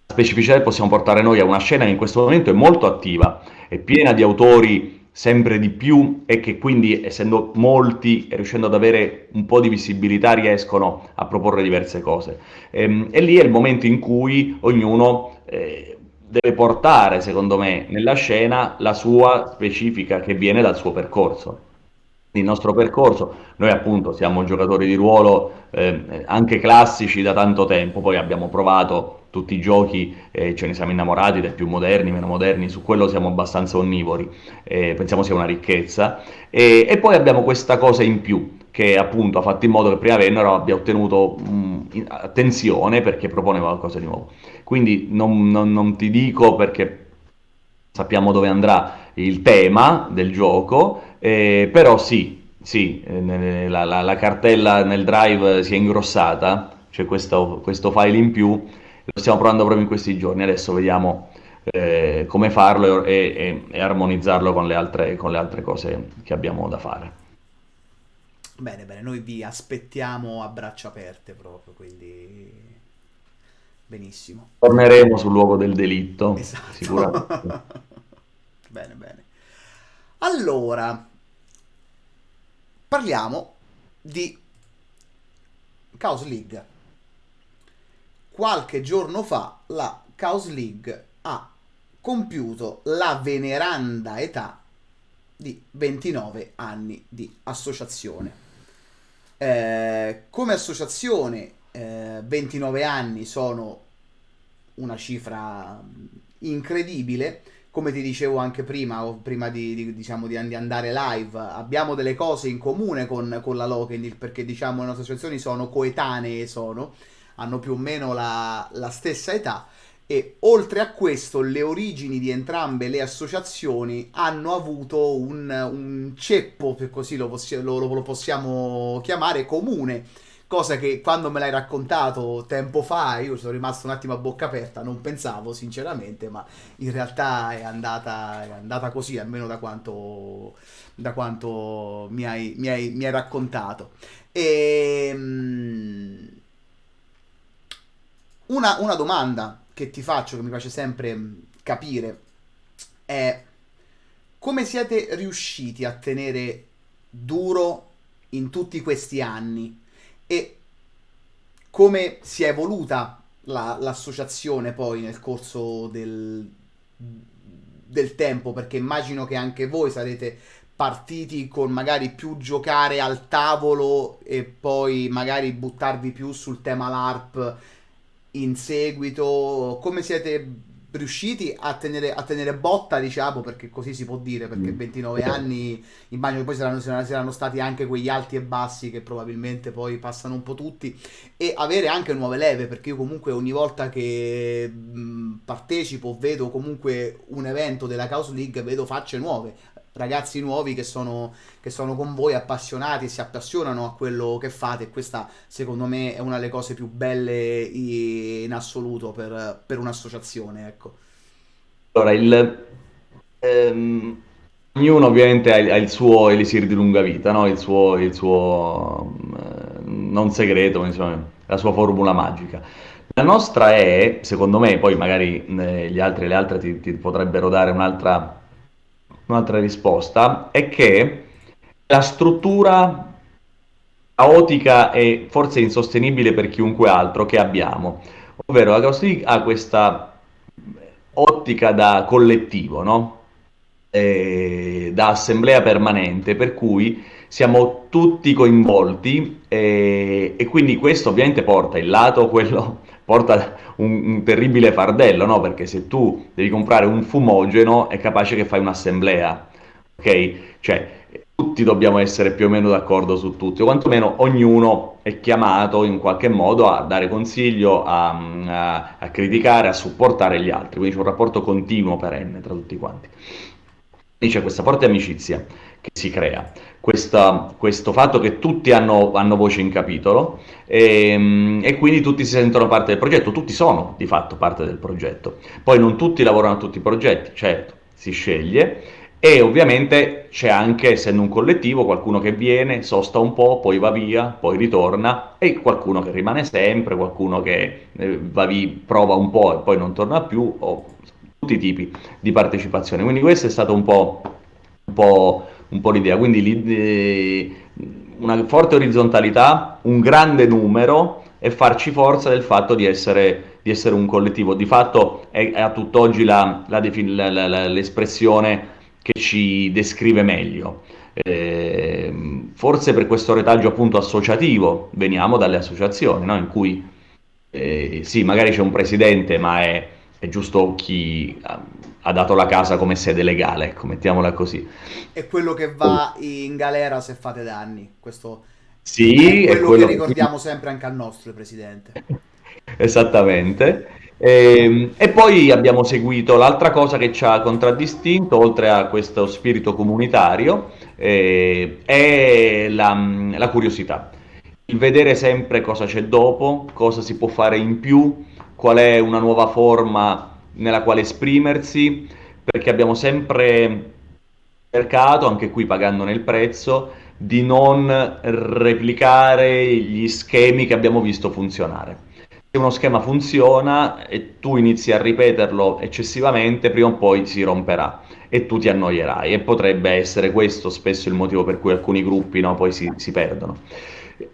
specificità che possiamo portare noi a una scena che in questo momento è molto attiva, è piena di autori sempre di più e che quindi essendo molti e riuscendo ad avere un po' di visibilità riescono a proporre diverse cose. E, ehm, e lì è il momento in cui ognuno eh, deve portare, secondo me, nella scena la sua specifica che viene dal suo percorso il nostro percorso. Noi appunto siamo giocatori di ruolo eh, anche classici da tanto tempo, poi abbiamo provato tutti i giochi, eh, ce ne siamo innamorati dai più moderni, meno moderni, su quello siamo abbastanza onnivori, eh, pensiamo sia una ricchezza. E, e, poi abbiamo questa cosa in più che appunto ha fatto in modo che prima Venero abbia ottenuto mh, attenzione perché propone qualcosa di nuovo. Quindi non, non, non ti dico perché sappiamo dove andrà il tema del gioco, eh, però sì, sì eh, la, la, la, cartella nel drive si è ingrossata, c'è questo, questo, file in più, lo stiamo provando proprio in questi giorni, adesso vediamo eh, come farlo e, e, e armonizzarlo con le, altre, con le altre cose che abbiamo da fare. Bene, bene, noi vi aspettiamo a braccia aperte proprio, quindi benissimo. Torneremo sul luogo del delitto, esatto. sicuramente. bene, bene. Allora, parliamo di Chaos League. Qualche giorno fa la Chaos League ha compiuto la veneranda età di 29 anni di associazione. Eh, come associazione eh, 29 anni sono una cifra incredibile come ti dicevo anche prima, o prima di, di, diciamo, di, andare live, abbiamo delle cose in comune con, con la Lokenil, perché diciamo le nostre associazioni sono coetanee, sono, hanno più o meno la, la stessa età e oltre a questo le origini di entrambe le associazioni hanno avuto un, un ceppo, per così lo, lo, lo possiamo chiamare, comune cosa che quando me l'hai raccontato tempo fa io sono rimasto un attimo a bocca aperta, non pensavo sinceramente, ma in realtà è andata, è andata così, almeno da quanto, da quanto mi, hai, mi, hai, mi hai raccontato. E, ehm, una, una domanda che ti faccio, che mi piace sempre capire, è come siete riusciti a tenere duro in tutti questi anni e come si è evoluta la- l'associazione poi nel corso del, del tempo, perché immagino che anche voi sarete partiti con magari più giocare al tavolo e poi magari buttarvi più sul tema LARP in seguito. Come siete riusciti a tenere, a tenere botta, diciamo, perché così si può dire, perché Mm. 29 anni, immagino che poi saranno, saranno stati anche quegli alti e bassi che probabilmente poi passano un po' tutti, e avere anche nuove leve, perché io comunque ogni volta che mh, partecipo, vedo comunque un evento della Chaos League, vedo facce nuove, ragazzi nuovi che sono, che sono con voi appassionati si appassionano a quello che fate, e questa secondo me è una delle cose più belle in assoluto per, per un'associazione, ecco. Allora, il, ehm, ognuno ovviamente ha, il ha il suo elisir di lunga vita, no? Il suo, il suo, eh, non segreto, ma insomma, la sua formula magica. La nostra è, secondo me, poi magari eh, gli altri e le altre ti, ti potrebbero dare un'altra un'altra risposta, è che la struttura caotica e forse insostenibile per chiunque altro che abbiamo, ovvero la Chaos League ha questa ottica da collettivo, no? Eh, da assemblea permanente, per cui siamo tutti coinvolti eh, e quindi questo ovviamente porta il lato, quello porta un, un terribile fardello, no? Perché se tu devi comprare un fumogeno è capace che fai un'assemblea, ok? Cioè tutti dobbiamo essere più o meno d'accordo su tutti, o quantomeno ognuno è chiamato in qualche modo a dare consiglio, a, a, a criticare, a supportare gli altri, quindi c'è un rapporto continuo perenne tra tutti quanti. E c'è questa forte amicizia che si crea, questa, questo fatto che tutti hanno, hanno voce in capitolo e, e, quindi tutti si sentono parte del progetto, tutti sono di fatto parte del progetto. Poi non tutti lavorano a tutti i progetti, certo, si sceglie. E ovviamente c'è anche, essendo un collettivo, qualcuno che viene, sosta un po', poi va via, poi ritorna e qualcuno che rimane sempre, qualcuno che eh, va via, prova un po' e poi non torna più, o tutti i tipi di partecipazione. Quindi questa è stata un po', un po', un po l'idea. Quindi una forte orizzontalità, un grande numero e farci forza del fatto di essere, di essere un collettivo. Di fatto è, è a tutt'oggi l'espressione che ci descrive meglio. Eh, forse per questo retaggio appunto associativo veniamo dalle associazioni, no? in cui eh, sì, magari c'è un presidente, ma è è giusto chi ha dato la casa come sede legale, ecco, mettiamola così. È quello che va in galera se fate danni, questo sì, è quello, è quello che ricordiamo sempre anche al nostro Presidente. Esattamente. E, ehm, e, poi abbiamo seguito l'altra cosa che ci ha contraddistinto, oltre a questo spirito comunitario, eh, è la, la curiosità. Il vedere sempre cosa c'è dopo, cosa si può fare in più, qual è una nuova forma nella quale esprimersi, perché abbiamo sempre cercato, anche qui pagandone il prezzo, di non replicare gli schemi che abbiamo visto funzionare. Se uno schema funziona e tu inizi a ripeterlo eccessivamente, prima o poi si romperà e tu ti annoierai e potrebbe essere questo spesso il motivo per cui alcuni gruppi no, poi si, si perdono.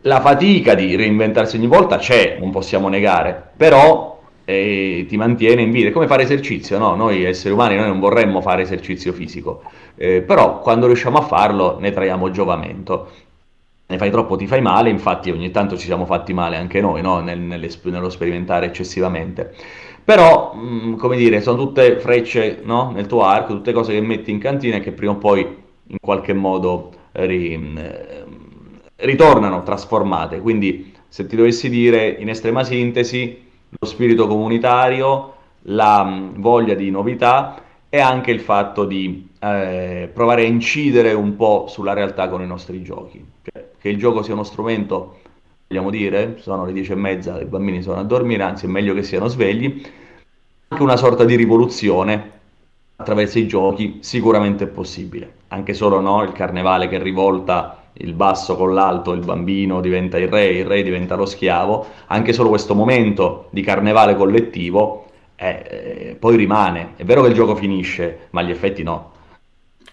La fatica di reinventarsi ogni volta c'è, non possiamo negare, però e ti mantiene in vita. È come fare esercizio, no? Noi esseri umani noi non vorremmo fare esercizio fisico, eh, però quando riusciamo a farlo ne traiamo giovamento. Ne fai troppo ti fai male, infatti ogni tanto ci siamo fatti male anche noi, no? Nel, nello sperimentare eccessivamente. Però, mh, mm, come dire, sono tutte frecce no? nel tuo arco, tutte cose che metti in cantina e che prima o poi in qualche modo ri, eh, ritornano trasformate. Quindi, se ti dovessi dire in estrema sintesi, lo spirito comunitario, la mm, voglia di novità e anche il fatto di eh, provare a incidere un po' sulla realtà con i nostri giochi. Cioè, che il gioco sia uno strumento, vogliamo dire, sono le dieci e mezza, i bambini sono a dormire, anzi è meglio che siano svegli, anche una sorta di rivoluzione attraverso i giochi sicuramente è possibile. Anche solo no, il carnevale che rivolta il basso con l'alto, il bambino diventa il re, il re diventa lo schiavo, anche solo questo momento di carnevale collettivo eh, poi rimane. È vero che il gioco finisce, ma gli effetti no.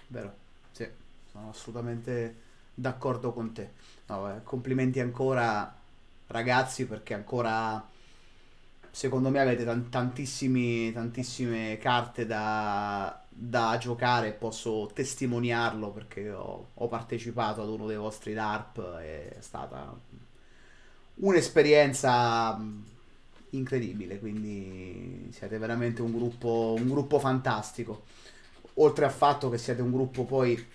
vero, sì, sono assolutamente d'accordo con te. No, eh, complimenti ancora ragazzi perché ancora secondo me avete tantissime carte da, da giocare, posso testimoniarlo perché ho, ho partecipato ad uno dei vostri DARP, è stata un'esperienza incredibile, quindi siete veramente un gruppo, un gruppo fantastico. Oltre al fatto che siete un gruppo poi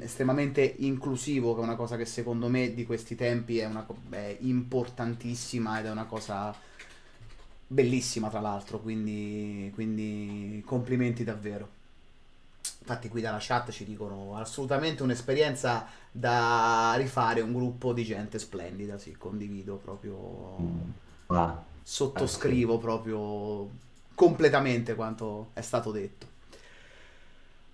estremamente inclusivo, che è una cosa che secondo me di questi tempi è, una, è importantissima ed è una cosa bellissima tra l'altro, quindi, quindi complimenti davvero. Infatti qui dalla chat ci dicono assolutamente un'esperienza da rifare, un gruppo di gente splendida, sì, condivido proprio. Mm. Ah sottoscrivo proprio completamente quanto è stato detto.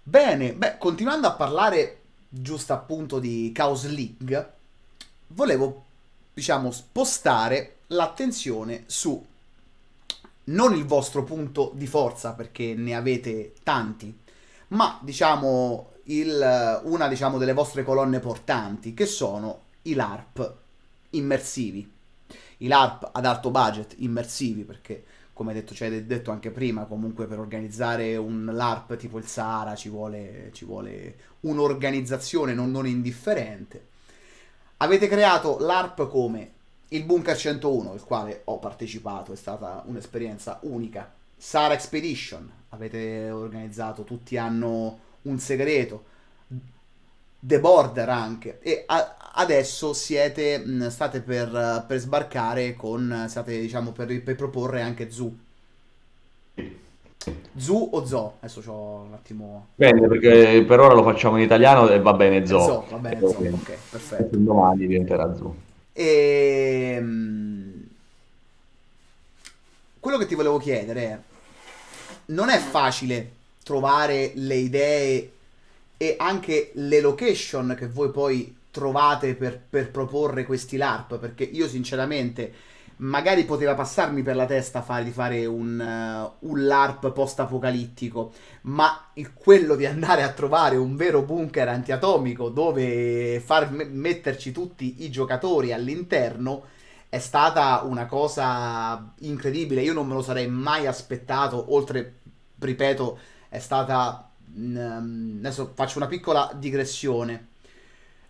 Bene, beh, continuando a parlare giusto appunto di Chaos League, volevo, diciamo, spostare l'attenzione su non il vostro punto di forza, perché ne avete tanti, ma diciamo il, una diciamo, delle vostre colonne portanti, che sono i LARP immersivi i LARP ad alto budget, immersivi, perché come detto, cioè, detto anche prima, comunque per organizzare un LARP tipo il Sahara ci vuole, ci vuole un'organizzazione non, non indifferente. Avete creato l'ARP come il Bunker 101, il quale ho partecipato, è stata un'esperienza unica. Sahara Expedition, avete organizzato, tutti hanno un segreto. The Border anche. E adesso siete, mh, state per, per, sbarcare con, state diciamo per, per proporre anche Zoo. Zoo o Zoo? Adesso c'ho un attimo. Bene, perché per ora lo facciamo in italiano e va bene Zoo. Zoo va bene Zoo, ok, perfetto. Domani diventerà Zoo. E... Ehm, quello che ti volevo chiedere è, non è facile trovare le idee e anche le location che voi poi trovate per, per proporre questi LARP? Perché io sinceramente magari poteva passarmi per la testa di fare un, uh, un LARP post-apocalittico, ma il, quello di andare a trovare un vero bunker antiatomico dove far metterci tutti i giocatori all'interno è stata una cosa incredibile. Io non me lo sarei mai aspettato, oltre, ripeto, è stata... Um, adesso faccio una piccola digressione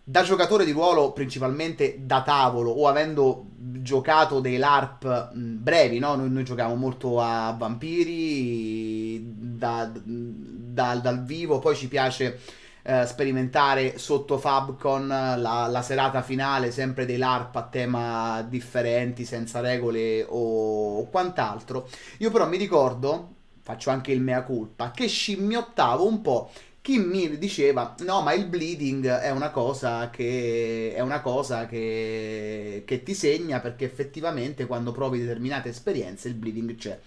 da giocatore di ruolo principalmente da tavolo o avendo giocato dei LARP brevi, no? Noi, noi giochiamo molto a vampiri da, da, dal vivo, poi ci piace eh, sperimentare sotto Fabcon la, la, serata finale, sempre dei LARP a tema differenti, senza regole o quant'altro. Io però mi ricordo, faccio anche il mea culpa, che scimmiottavo un po' chi mi diceva no ma il bleeding è una cosa che una cosa che, che ti segna perché effettivamente quando provi determinate esperienze il bleeding c'è.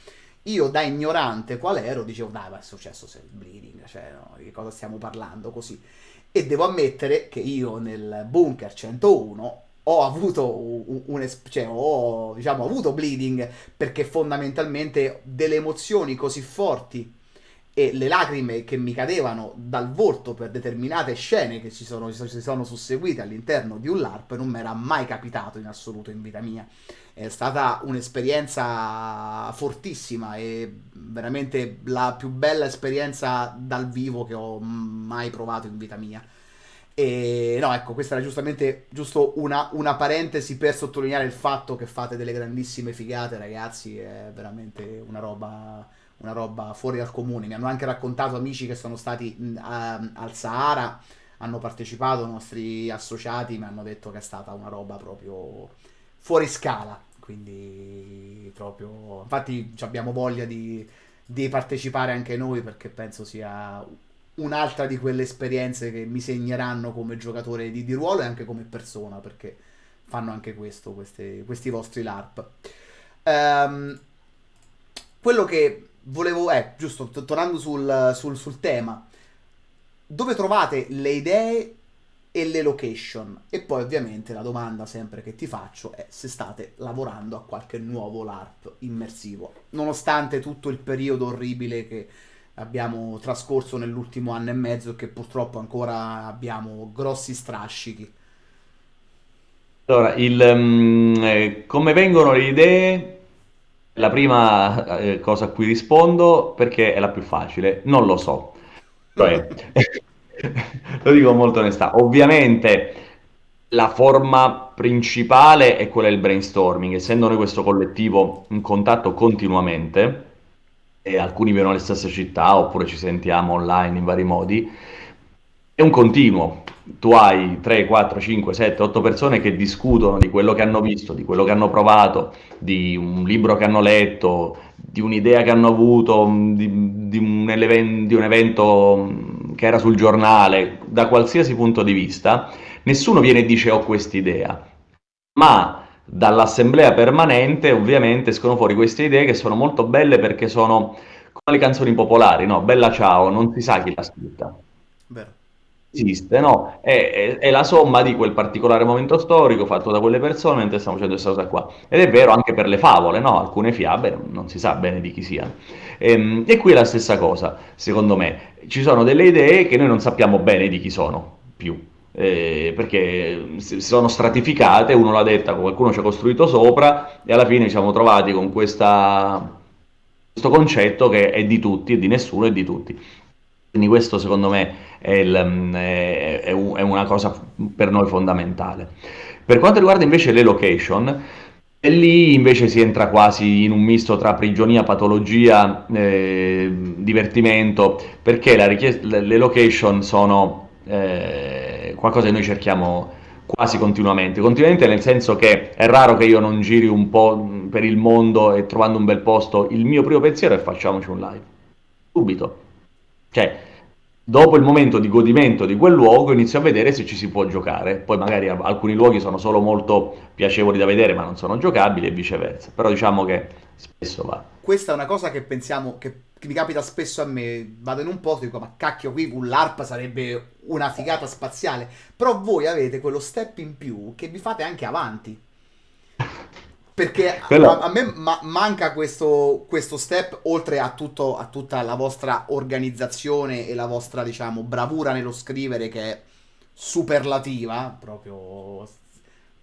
Io da ignorante qual ero dicevo dai ma è successo se il bleeding cioè no, di cosa stiamo parlando? Così. E devo ammettere che io nel bunker 101 ho avuto un, un cioè, ho, diciamo, avuto bleeding perché fondamentalmente delle emozioni così forti e le lacrime che mi cadevano dal volto per determinate scene che si sono, sono susseguite all'interno di un LARP non mi era mai capitato in assoluto in vita mia. È stata un'esperienza fortissima e veramente la più bella esperienza dal vivo che ho mai provato in vita mia. E no, ecco, questa era giustamente giusto una, una, parentesi per sottolineare il fatto che fate delle grandissime figate, ragazzi. È veramente una roba una roba fuori dal comune. Mi hanno anche raccontato amici che sono stati a, al Sahara, hanno partecipato, nostri associati mi hanno detto che è stata una roba proprio fuori scala. Quindi proprio... Infatti abbiamo voglia di, di partecipare anche noi perché penso sia un'altra di quelle esperienze che mi segneranno come giocatore di, di ruolo e anche come persona perché fanno anche questo, queste, questi vostri LARP. Um, quello che volevo, eh, giusto, tornando sul, sul, sul tema, dove trovate le idee e le location. E poi ovviamente la domanda sempre che ti faccio è se state lavorando a qualche nuovo LARP immersivo, nonostante tutto il periodo orribile che abbiamo trascorso nell'ultimo anno e mezzo e che purtroppo ancora abbiamo grossi strascichi. Allora, il, eh, come vengono le idee? La prima eh, cosa a cui rispondo, perché è la più facile, non lo so. Cioè, lo dico con molta onestà. Ovviamente la forma principale è quella del brainstorming, essendo noi questo collettivo in contatto continuamente, e alcuni vivono nelle stesse città oppure ci sentiamo online in vari modi, è un continuo. Tu hai 3, 4, 5, 7, 8 persone che discutono di quello che hanno visto, di quello che hanno provato, di un libro che hanno letto, di un'idea che hanno avuto, di, di, un, di un evento che era sul giornale, da qualsiasi punto di vista, nessuno viene e dice ho quest'idea, ma dall'assemblea permanente ovviamente escono fuori queste idee che sono molto belle perché sono come le canzoni popolari, no? Bella ciao, non si sa chi l'ha scritta. Vero. Esiste, no? È, è- è la somma di quel particolare momento storico fatto da quelle persone mentre stiamo facendo questa cosa qua. Ed è vero anche per le favole, no? Alcune fiabe non, si sa bene di chi siano. Ehm, E, qui è la stessa cosa, secondo me. Ci sono delle idee che noi non sappiamo bene di chi sono più eh, perché si sono stratificate, uno l'ha detta, qualcuno ci ha costruito sopra e alla fine ci siamo trovati con questa, questo concetto che è di tutti, è di nessuno, è di tutti. Quindi questo secondo me è, il, è, è, è una cosa per noi fondamentale. Per quanto riguarda invece le location, e lì invece si entra quasi in un misto tra prigionia, patologia, eh, divertimento, perché le location sono eh, qualcosa che noi cerchiamo quasi continuamente. Continuamente nel senso che è raro che io non giri un po' per il mondo e trovando un bel posto, il mio primo pensiero è facciamoci un live. Subito. Cioè, dopo il momento di godimento di quel luogo inizio a vedere se ci si può giocare. Poi magari alcuni luoghi sono solo molto piacevoli da vedere ma non sono giocabili e viceversa. Però diciamo che spesso va. Questa è una cosa che pensiamo, che, che mi capita spesso a me. Vado in un posto e dico, ma cacchio, qui con l'ARP sarebbe una figata spaziale. Però voi avete quello step in più che vi fate anche avanti. Perché Quello... a, a me ma- manca questo, questo step, oltre a, tutto, a tutta la vostra organizzazione e la vostra, diciamo, bravura nello scrivere che è superlativa, proprio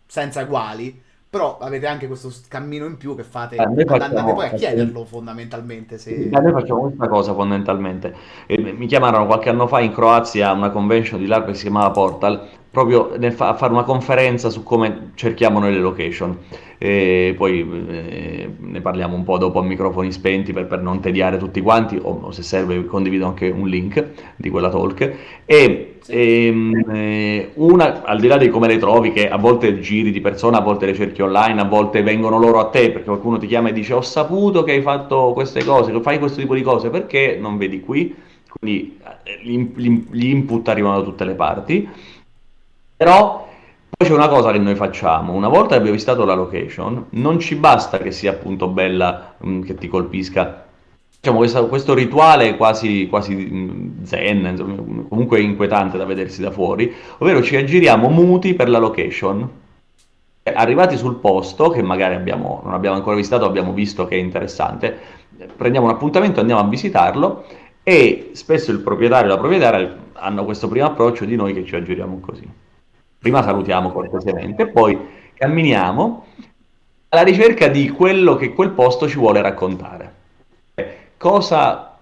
senza eguali. Però avete anche questo cammino in più che fate, Eh, noi and- andate facciamo, poi a chiederlo fondamentalmente. Se... Noi facciamo questa cosa fondamentalmente. Eh, mi chiamarono qualche anno fa in Croazia a una convention di LARP che si chiamava Portal, proprio fa- a fare una conferenza su come cerchiamo noi le location. E poi eh, ne parliamo un po' dopo a microfoni spenti per, per non tediare tutti quanti, o, se serve condivido anche un link di quella talk. E Sì. ehm, eh, una, al di là di come le trovi, che a volte giri di persona, a volte le cerchi online, a volte vengono loro a te perché qualcuno ti chiama e dice ho saputo che hai fatto queste cose, che fai questo tipo di cose, perché non vedi qui? Quindi eh, gli input arrivano da tutte le parti. Però poi c'è una cosa che noi facciamo, una volta che abbiamo visitato la location, non ci basta che sia appunto bella, mh, che ti colpisca. Diciamo, questa- questo rituale quasi, quasi mh, zen, insomma, comunque inquietante da vedersi da fuori, ovvero ci aggiriamo muti per la location. Eh, Arrivati sul posto, che magari abbiamo- non abbiamo ancora visitato, abbiamo visto che è interessante, prendiamo un appuntamento, andiamo a visitarlo e spesso il proprietario e la proprietaria hanno questo primo approccio di noi che ci aggiriamo così. Prima salutiamo cortesemente, poi camminiamo alla ricerca di quello che quel posto ci vuole raccontare. Eh, Cosa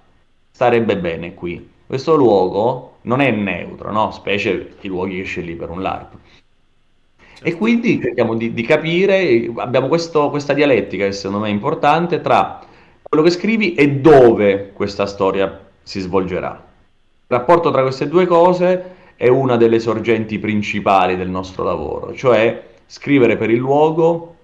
starebbe bene qui? Questo luogo non è neutro, no? Specie i luoghi che scegli per un LARP. E Certo. quindi cerchiamo di, di capire, abbiamo questo- questa dialettica che secondo me è importante tra quello che scrivi e dove questa storia si svolgerà. Il rapporto tra queste due cose è una delle sorgenti principali del nostro lavoro, cioè scrivere per il luogo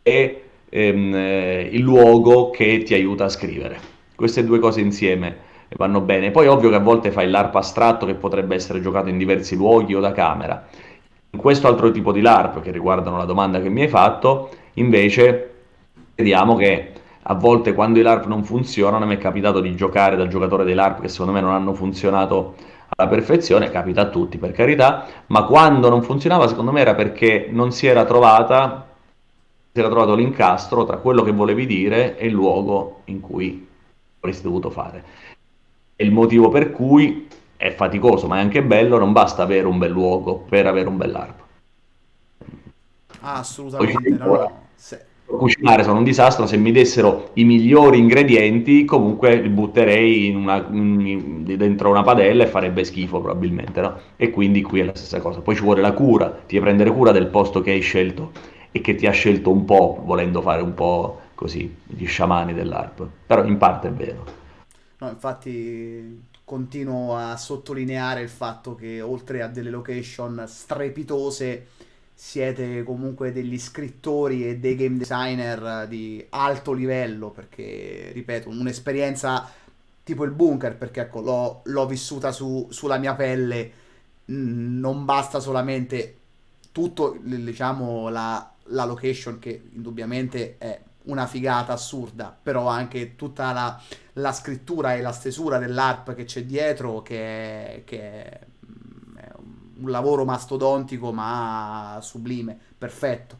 e ehm, eh, il luogo che ti aiuta a scrivere. Queste due cose insieme vanno bene. Poi ovvio che a volte fai l'ARP astratto che potrebbe essere giocato in diversi luoghi o da camera. In questo altro tipo di LARP, che riguardano la domanda che mi hai fatto, invece vediamo che a volte quando i LARP non funzionano, mi è capitato di giocare da giocatore dei LARP che secondo me non hanno funzionato alla perfezione, capita a tutti per carità, ma quando non funzionava secondo me era perché non si era trovata, si era trovato l'incastro tra quello che volevi dire e il luogo in cui avresti dovuto fare. È il motivo per cui è faticoso, ma è anche bello, non basta avere un bel luogo per avere un bell'arco. Ah, assolutamente, no, no. Se- Cucinare sono un disastro, se mi dessero i migliori ingredienti, comunque li butterei in una- in- dentro una padella e farebbe schifo probabilmente, no? E quindi qui è la stessa cosa. Poi ci vuole la cura, ti devi prendere cura del posto che hai scelto e che ti ha scelto un po', volendo fare un po' così, gli sciamani dell'ARP. Però in parte è vero. No, infatti continuo a sottolineare il fatto che oltre a delle location strepitose, siete comunque degli scrittori e dei game designer di alto livello, perché, ripeto, un'esperienza tipo il bunker, perché ecco, l'ho, l'ho vissuta su- sulla mia pelle, non basta solamente tutto, diciamo, la, la location che indubbiamente è una figata assurda, però anche tutta la la scrittura e la stesura dell'ARP che c'è dietro, che è, che è un lavoro mastodontico ma sublime, perfetto.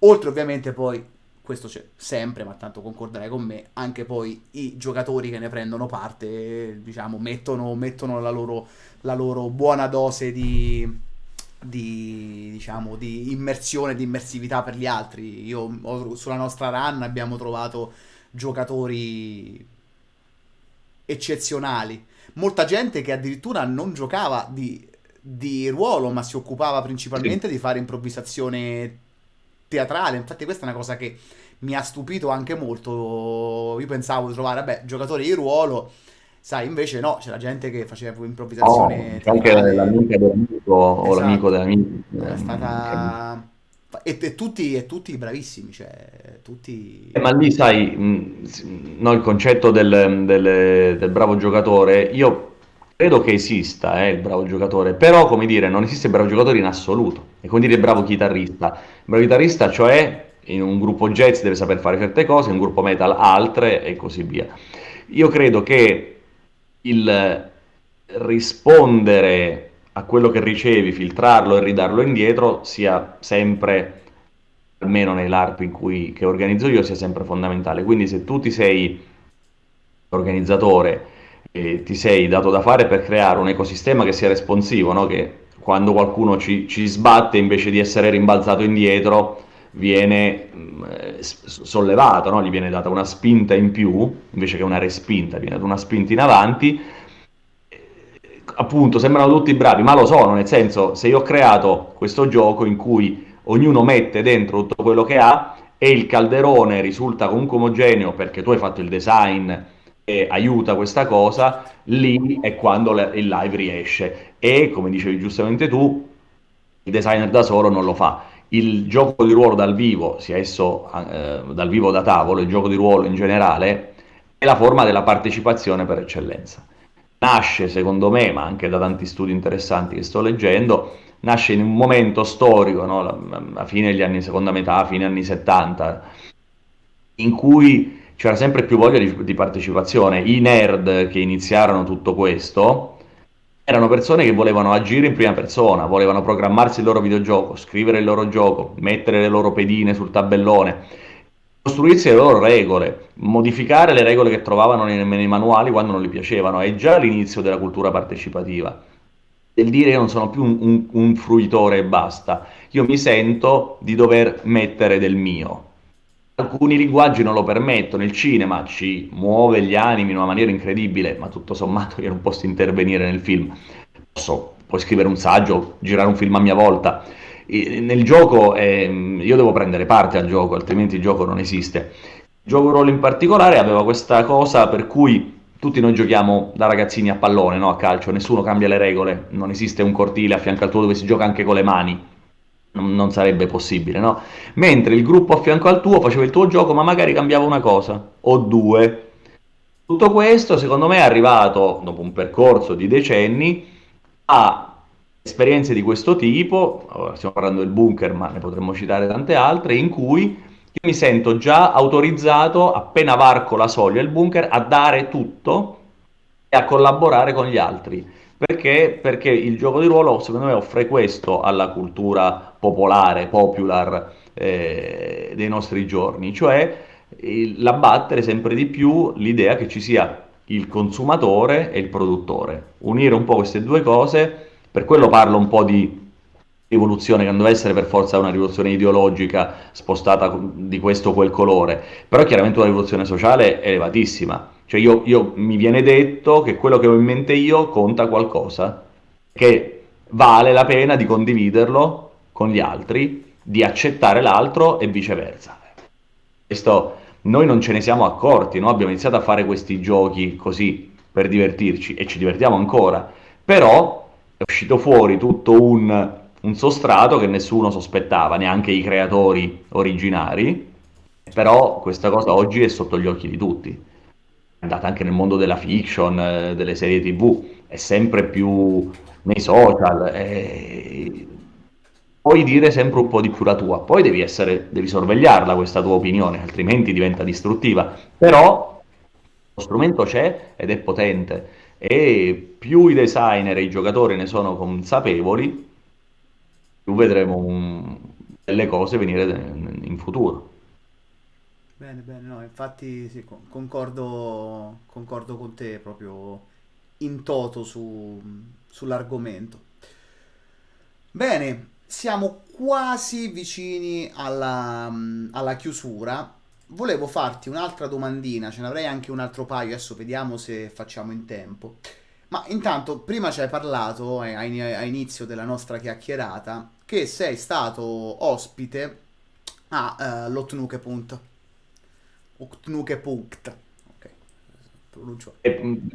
Oltre ovviamente poi, questo c'è sempre, ma tanto concorderai con me, anche poi i giocatori che ne prendono parte, diciamo, mettono, mettono la loro, la loro buona dose di, di, diciamo, di immersione, di immersività per gli altri. Io ho- sulla nostra run abbiamo trovato giocatori eccezionali. Molta gente che addirittura non giocava di, di ruolo, ma si occupava Sì. principalmente di fare improvvisazione teatrale. Infatti, questa è una cosa che mi ha stupito anche molto. Io pensavo di trovare, vabbè, giocatori di ruolo, sai, invece no, c'era gente che faceva improvvisazione c'è anche teatrale. l'amica dell'amico o l'amico Esatto. dell'amico. È stata. E, e tutti, e tutti bravissimi, cioè, Eh, tutti. ma lì sai, mh, no, il concetto del, del- del bravo giocatore, io credo che esista, eh, il bravo giocatore, però come dire, non esiste il bravo giocatore in assoluto. È come dire bravo chitarrista. Il bravo chitarrista, cioè, in un gruppo jazz deve saper fare certe cose, in un gruppo metal altre e così via. Io credo che il rispondere a quello che ricevi, filtrarlo e ridarlo indietro sia sempre, almeno nell'ARP in cui, che organizzo io, sia sempre fondamentale. Quindi se tu ti sei organizzatore e ti sei dato da fare per creare un ecosistema che sia responsivo, no? che quando qualcuno ci, ci sbatte invece di essere rimbalzato indietro viene mh, sollevato, no? gli viene data una spinta in più invece che una respinta, viene data una spinta in avanti appunto sembrano tutti bravi, ma lo sono, nel senso se io ho creato questo gioco in cui ognuno mette dentro tutto quello che ha e il calderone risulta comunque omogeneo perché tu hai fatto il design e aiuta questa cosa, lì è quando le- il live riesce e come dicevi giustamente tu, il designer da solo non lo fa. Il gioco di ruolo dal vivo, sia esso eh, dal vivo da tavolo, il gioco di ruolo in generale, è la forma della partecipazione per eccellenza nasce, secondo me, ma anche da tanti studi interessanti che sto leggendo, nasce in un momento storico, no? la fine degli anni, seconda metà, fine anni 70, in cui c'era sempre più voglia di, di partecipazione. I nerd che iniziarono tutto questo erano persone che volevano agire in prima persona, volevano programmarsi il loro videogioco, scrivere il loro gioco, mettere le loro pedine sul tabellone, costruirsi le loro regole, modificare le regole che trovavano nei, nei manuali quando non gli piacevano. È già l'inizio della cultura partecipativa. Del dire io non sono più un, un, un fruitore e basta, io mi sento di dover mettere del mio. Alcuni linguaggi non lo permettono, il cinema ci muove gli animi in una maniera incredibile, ma tutto sommato io non posso intervenire nel film. Posso, puoi scrivere un saggio, girare un film a mia volta. E nel gioco ehm, io devo prendere parte al gioco, altrimenti il gioco non esiste. Il gioco ruolo in particolare aveva questa cosa per cui tutti noi giochiamo da ragazzini a pallone, no? a calcio, nessuno cambia le regole, non esiste un cortile a fianco al tuo dove si gioca anche con le mani, non, sarebbe possibile, no? Mentre il gruppo a fianco al tuo faceva il tuo gioco, ma magari cambiava una cosa o due. Tutto questo, secondo me, è arrivato dopo un percorso di decenni a esperienze di questo tipo, stiamo parlando del bunker, ma ne potremmo citare tante altre, in cui io mi sento già autorizzato, appena varco la soglia del bunker, a dare tutto e a collaborare con gli altri. Perché? Perché il gioco di ruolo, secondo me, offre questo alla cultura popolare, popular eh, dei nostri giorni, cioè il- l'abbattere sempre di più l'idea che ci sia il consumatore e il produttore. Unire un po' queste due cose, per quello parlo un po' di rivoluzione che non deve essere per forza una rivoluzione ideologica spostata di questo o quel colore, però chiaramente una rivoluzione sociale elevatissima. Cioè io, io, mi viene detto che quello che ho in mente io conta qualcosa, che vale la pena di condividerlo con gli altri, di accettare l'altro e viceversa. Questo noi non ce ne siamo accorti, no? abbiamo iniziato a fare questi giochi così per divertirci e ci divertiamo ancora, però è uscito fuori tutto un un sostrato che nessuno sospettava, neanche i creatori originari, però questa cosa oggi è sotto gli occhi di tutti. Andata anche nel mondo della fiction, eh, delle serie tv, è sempre più nei social. E... Puoi dire sempre un po' di più la tua, poi devi, essere, devi sorvegliarla questa tua opinione, altrimenti diventa distruttiva. Però lo strumento c'è ed è potente e più i designer e i giocatori ne sono consapevoli, più vedremo un, delle cose venire in futuro. Bene, bene, no, infatti sì, concordo, concordo con te proprio in toto su, sull'argomento. Bene, siamo quasi vicini alla, alla chiusura. Volevo farti un'altra domandina, ce n'avrei anche un altro paio, adesso vediamo se facciamo in tempo. Ma intanto, prima ci hai parlato eh, a inizio della nostra chiacchierata che sei stato ospite a uh, l'Otnukepunt. Otnukepunkt. Ok, pronuncio.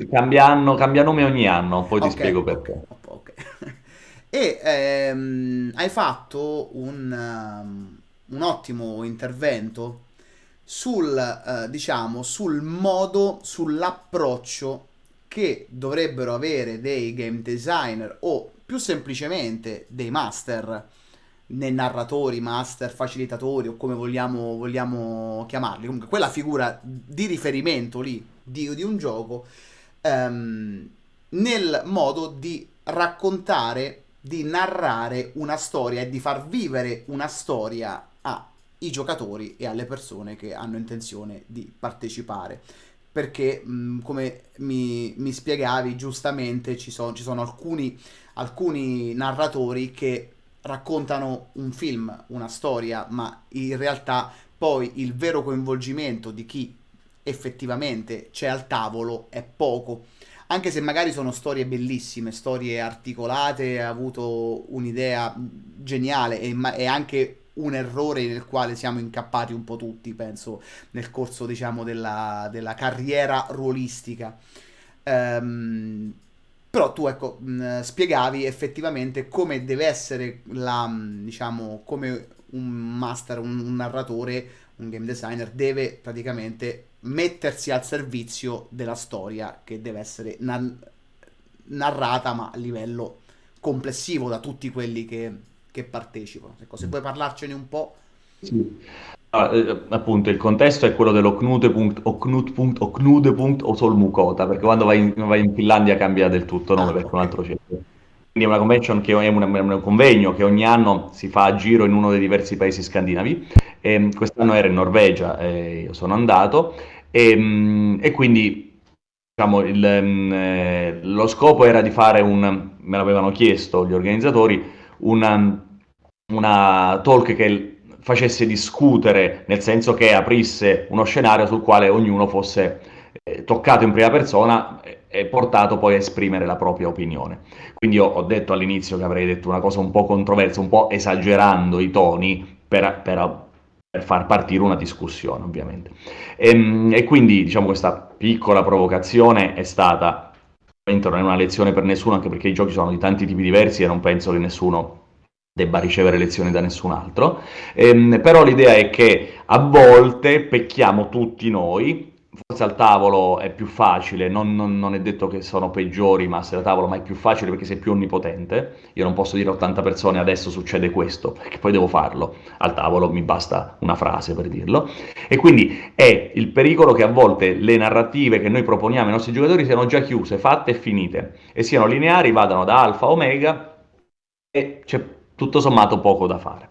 Cambia, cambia nome ogni anno, poi ti okay, spiego perché. Okay, e ehm, hai fatto un, um, un ottimo intervento sul, uh, diciamo, sul modo, sull'approccio che dovrebbero avere dei game designer o più semplicemente dei master, nei narratori, master, facilitatori o come vogliamo, vogliamo chiamarli, comunque quella figura di riferimento lì di, di un gioco ehm, nel modo di raccontare, di narrare una storia e di far vivere una storia ai giocatori e alle persone che hanno intenzione di partecipare. Perché mh, come mi, mi, spiegavi giustamente ci, so, ci sono alcuni alcuni narratori che raccontano un film, una storia, ma in realtà poi il vero coinvolgimento di chi effettivamente c'è al tavolo è poco. Anche se magari sono storie bellissime, storie articolate, ha avuto un'idea geniale e, e anche un errore nel quale siamo incappati un po' tutti, penso, nel corso, diciamo, della, della carriera ruolistica. Um, però tu, ecco, mh, spiegavi effettivamente come deve essere la, diciamo, come un master, un, un narratore, un game designer deve praticamente mettersi al servizio della storia che deve essere na- narrata ma a livello complessivo da tutti quelli che, che partecipano. Ecco, se puoi parlarcene un po'. Sì. Ah, eh, appunto, il contesto è quello dell'Oknude.Oknude.Oknude o Solmukota, perché quando vai in, vai in Finlandia cambia del tutto nome ah, perché è un altro centro. Quindi è una convention che è un, un convegno che ogni anno si fa a giro in uno dei diversi paesi scandinavi. E quest'anno era in Norvegia, e io sono andato, e, e quindi diciamo, il, eh, lo scopo era di fare un, me l'avevano chiesto gli organizzatori, una, una talk che facesse discutere, nel senso che aprisse uno scenario sul quale ognuno fosse eh, toccato in prima persona e portato poi a esprimere la propria opinione. Quindi io ho detto all'inizio che avrei detto una cosa un po' controversa, un po' esagerando i toni per, per, per far partire una discussione, ovviamente. E, ehm, e quindi, diciamo, questa piccola provocazione è stata, non è una lezione per nessuno, anche perché i giochi sono di tanti tipi diversi e non penso che nessuno debba ricevere lezioni da nessun altro, ehm, però l'idea è che a volte pecchiamo tutti noi, forse al tavolo è più facile, non, non, non, è detto che sono peggiori ma se da tavolo, ma è più facile perché sei più onnipotente, io non posso dire a 80 persone adesso succede questo, perché poi devo farlo, al tavolo mi basta una frase per dirlo, e quindi è il pericolo che a volte le narrative che noi proponiamo ai nostri giocatori siano già chiuse, fatte e finite, e siano lineari, vadano da alfa a omega, e c'è tutto sommato poco da fare.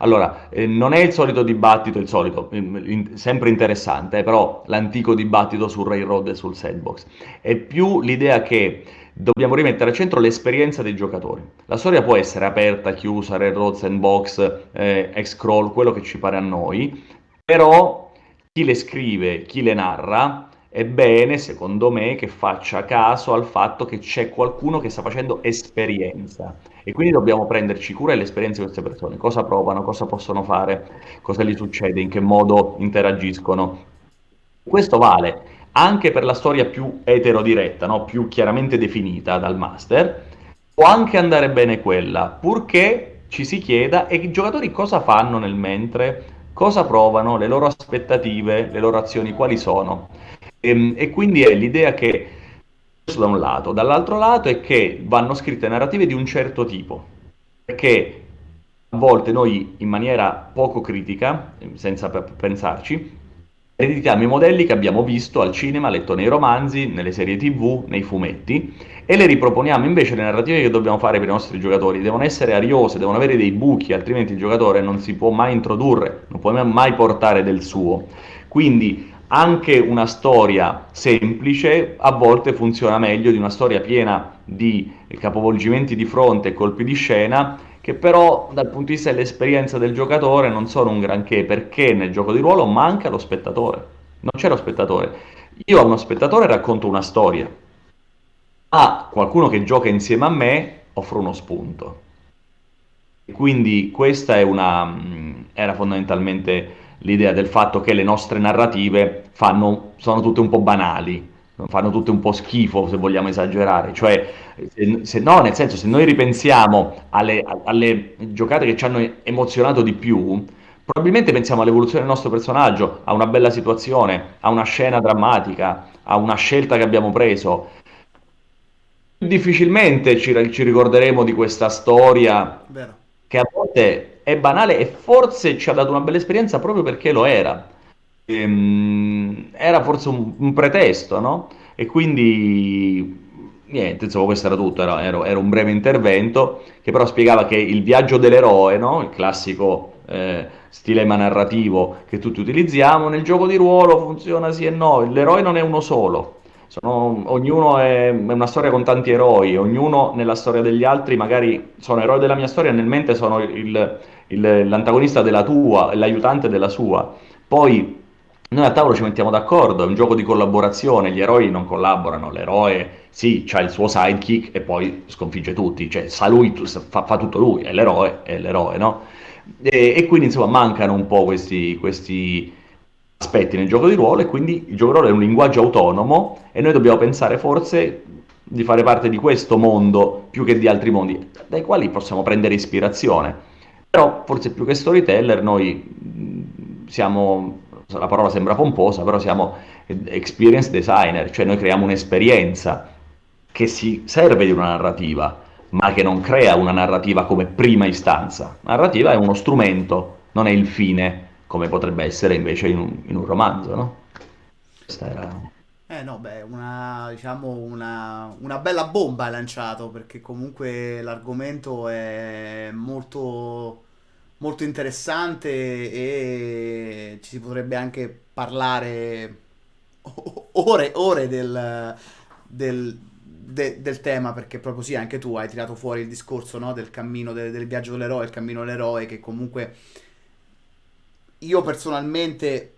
Allora, eh, non è il solito dibattito, il solito, in- sempre interessante, eh, però l'antico dibattito sul railroad e sul sandbox. È più l'idea che dobbiamo rimettere al centro l'esperienza dei giocatori. La storia può essere aperta, chiusa, railroad, sandbox, eh, X-crawl, quello che ci pare a noi, però chi le scrive, chi le narra, è bene, secondo me, che faccia caso al fatto che c'è qualcuno che sta facendo esperienza e quindi dobbiamo prenderci cura dell'esperienza di queste persone, cosa provano, cosa possono fare, cosa gli succede, in che modo interagiscono. Questo vale anche per la storia più eterodiretta, no? più chiaramente definita dal master, può anche andare bene quella, purché ci si chieda e i giocatori cosa fanno nel mentre, cosa provano, le loro aspettative, le loro azioni, quali sono. E, ehm, e quindi è l'idea che, questo da un lato, dall'altro lato è che vanno scritte narrative di un certo tipo, perché a volte noi in maniera poco critica, senza pensarci, ereditiamo i modelli che abbiamo visto al cinema, letto nei romanzi, nelle serie tv, nei fumetti e le riproponiamo invece le narrative che dobbiamo fare per i nostri giocatori. Devono essere ariose, devono avere dei buchi, altrimenti il giocatore non si può mai introdurre, non può mai portare del suo. Quindi anche una storia semplice a volte funziona meglio di una storia piena di capovolgimenti di fronte e colpi di scena che però dal punto di vista dell'esperienza del giocatore non sono un granché perché nel gioco di ruolo manca lo spettatore. Non c'è lo spettatore. Io a uno spettatore racconto una storia, a qualcuno che gioca insieme a me offro uno spunto. Quindi questa una, era fondamentalmente l'idea del fatto che le nostre narrative fanno, sono tutte un po' banali, fanno tutte un po' schifo se vogliamo esagerare, cioè se, se no, nel senso se noi ripensiamo alle, alle giocate che ci hanno emozionato di più, probabilmente pensiamo all'evoluzione del nostro personaggio, a una bella situazione, a una scena drammatica, a una scelta che abbiamo preso. Difficilmente ci, ci ricorderemo di questa storia Vero. che a volte è banale e forse ci ha dato una bella esperienza proprio perché lo era. Ehm, era forse un, un pretesto, no? E quindi niente, insomma, questo era tutto, era, era, era, un breve intervento che però spiegava che il viaggio dell'eroe, no? il classico eh, stilema narrativo che tutti utilizziamo, nel gioco di ruolo funziona sì e no, l'eroe non è uno solo, sono, ognuno è, è, una storia con tanti eroi, ognuno nella storia degli altri magari sono eroi della mia storia nel mente sono il, il, l'antagonista della tua, l'aiutante della sua. Poi noi a tavolo ci mettiamo d'accordo, è un gioco di collaborazione, gli eroi non collaborano, l'eroe sì, ha il suo sidekick e poi sconfigge tutti, cioè sa lui, fa, fa tutto lui, è l'eroe, è l'eroe, no? E, e, quindi insomma mancano un po' questi, questi aspetti nel gioco di ruolo e quindi il gioco di ruolo è un linguaggio autonomo e noi dobbiamo pensare forse di fare parte di questo mondo più che di altri mondi, dai quali possiamo prendere ispirazione. Però forse più che storyteller noi siamo la parola sembra pomposa, però siamo experience designer, cioè noi creiamo un'esperienza che si serve di una narrativa, ma che non crea una narrativa come prima istanza. La narrativa è uno strumento, non è il fine, come potrebbe essere invece in un, in un romanzo, no? Questa era... Eh no, beh, una, diciamo una, una bella bomba hai lanciato perché comunque l'argomento è molto molto interessante e ci si potrebbe anche parlare ore, ore del, del, de- del tema perché proprio sì, anche tu hai tirato fuori il discorso no, del cammino del, del viaggio dell'eroe, il cammino dell'eroe che comunque io personalmente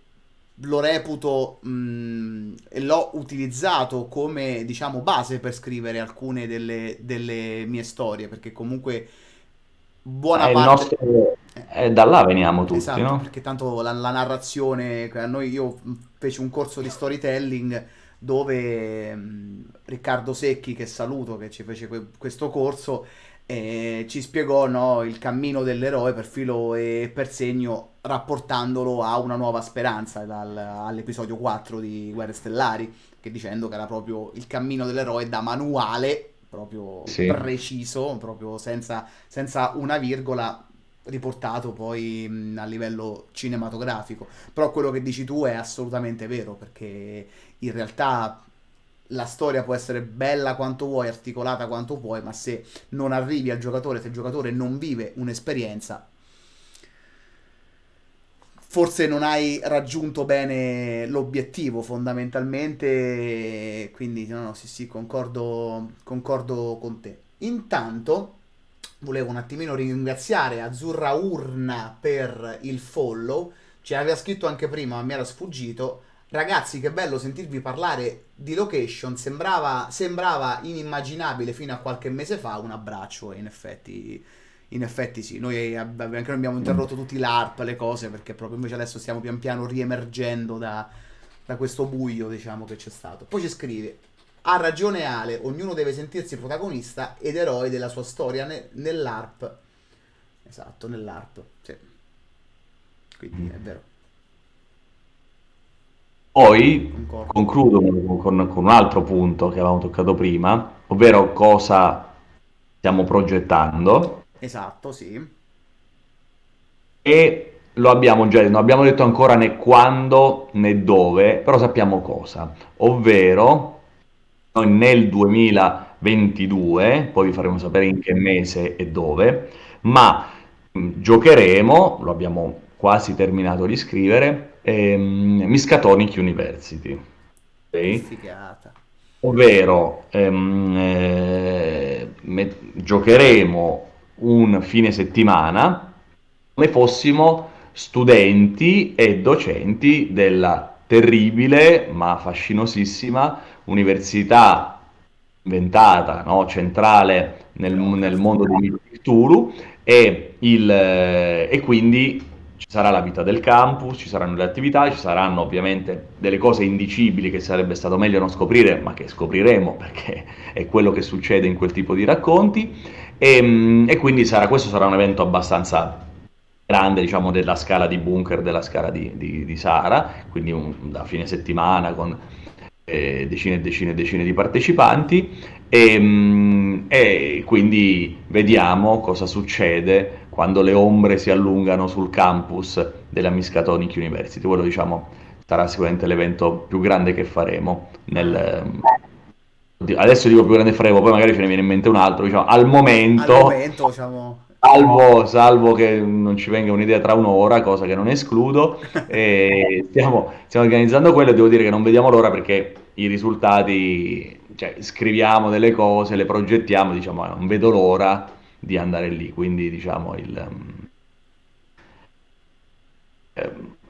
lo reputo mh, e l'ho utilizzato come diciamo base per scrivere alcune delle, delle mie storie perché comunque buona È il parte nostro... eh, da là veniamo tutti, Esatto, no? perché tanto la, la narrazione, a noi io feci un corso di storytelling dove mh, Riccardo Secchi, che saluto, che ci fece que- questo corso, eh, ci spiegò no, il cammino dell'eroe per filo e per segno, rapportandolo a una nuova speranza dal- all'episodio 4 di Guerre Stellari, che dicendo che era proprio il cammino dell'eroe da manuale, proprio Sì. preciso, proprio senza, senza una virgola riportato poi mh, a livello cinematografico. Però quello che dici tu è assolutamente vero, perché in realtà la storia può essere bella quanto vuoi, articolata quanto puoi, ma se non arrivi al giocatore, se il giocatore non vive un'esperienza, forse non hai raggiunto bene l'obiettivo fondamentalmente, quindi no, no, sì, sì, concordo, concordo con te. Intanto volevo un attimino ringraziare Azzurra Urna per il follow, ci aveva scritto anche prima, ma mi era sfuggito. Ragazzi, che bello sentirvi parlare di location, sembrava, sembrava inimmaginabile fino a qualche mese fa, un abbraccio e in effetti in effetti sì, noi anche noi abbiamo interrotto tutti l'ARP, le cose, perché proprio invece adesso stiamo pian piano riemergendo da, da questo buio, diciamo, che c'è stato. Poi ci scrive, ha ragione Ale, ognuno deve sentirsi protagonista ed eroe della sua storia ne- nell'ARP. Esatto, nell'ARP, sì. Quindi è vero. Poi concludo con, con, con un altro punto che avevamo toccato prima, ovvero cosa stiamo progettando. Esatto, sì. E lo abbiamo già detto, non abbiamo detto ancora né quando né dove, però sappiamo cosa, ovvero noi nel 2022, poi vi faremo sapere in che mese e dove, ma mh, giocheremo, lo abbiamo quasi terminato di scrivere, ehm, Miskatonic University. Okay? Figata. Ovvero ehm, eh, me- giocheremo un fine settimana come fossimo studenti e docenti della terribile ma fascinosissima università inventata, no? centrale nel, nel, mondo di Cthulhu e, il, e quindi ci sarà la vita del campus, ci saranno le attività, ci saranno ovviamente delle cose indicibili che sarebbe stato meglio non scoprire, ma che scopriremo perché è quello che succede in quel tipo di racconti. E, ehm, e quindi sarà, questo sarà un evento abbastanza grande diciamo, della scala di bunker della scala di, di, di Sahara, quindi un, da fine settimana con eh, decine e decine e decine di partecipanti. E, ehm, e, quindi vediamo cosa succede quando le ombre si allungano sul campus della Miskatonic University. Quello diciamo sarà sicuramente l'evento più grande che faremo nel, adesso dico più grande faremo, poi magari ce ne viene in mente un altro, diciamo, al momento, al momento diciamo... salvo, salvo, che non ci venga un'idea tra un'ora, cosa che non escludo, stiamo, stiamo organizzando quello e devo dire che non vediamo l'ora perché i risultati, cioè scriviamo delle cose, le progettiamo, diciamo, non vedo l'ora di andare lì, quindi diciamo il... Um,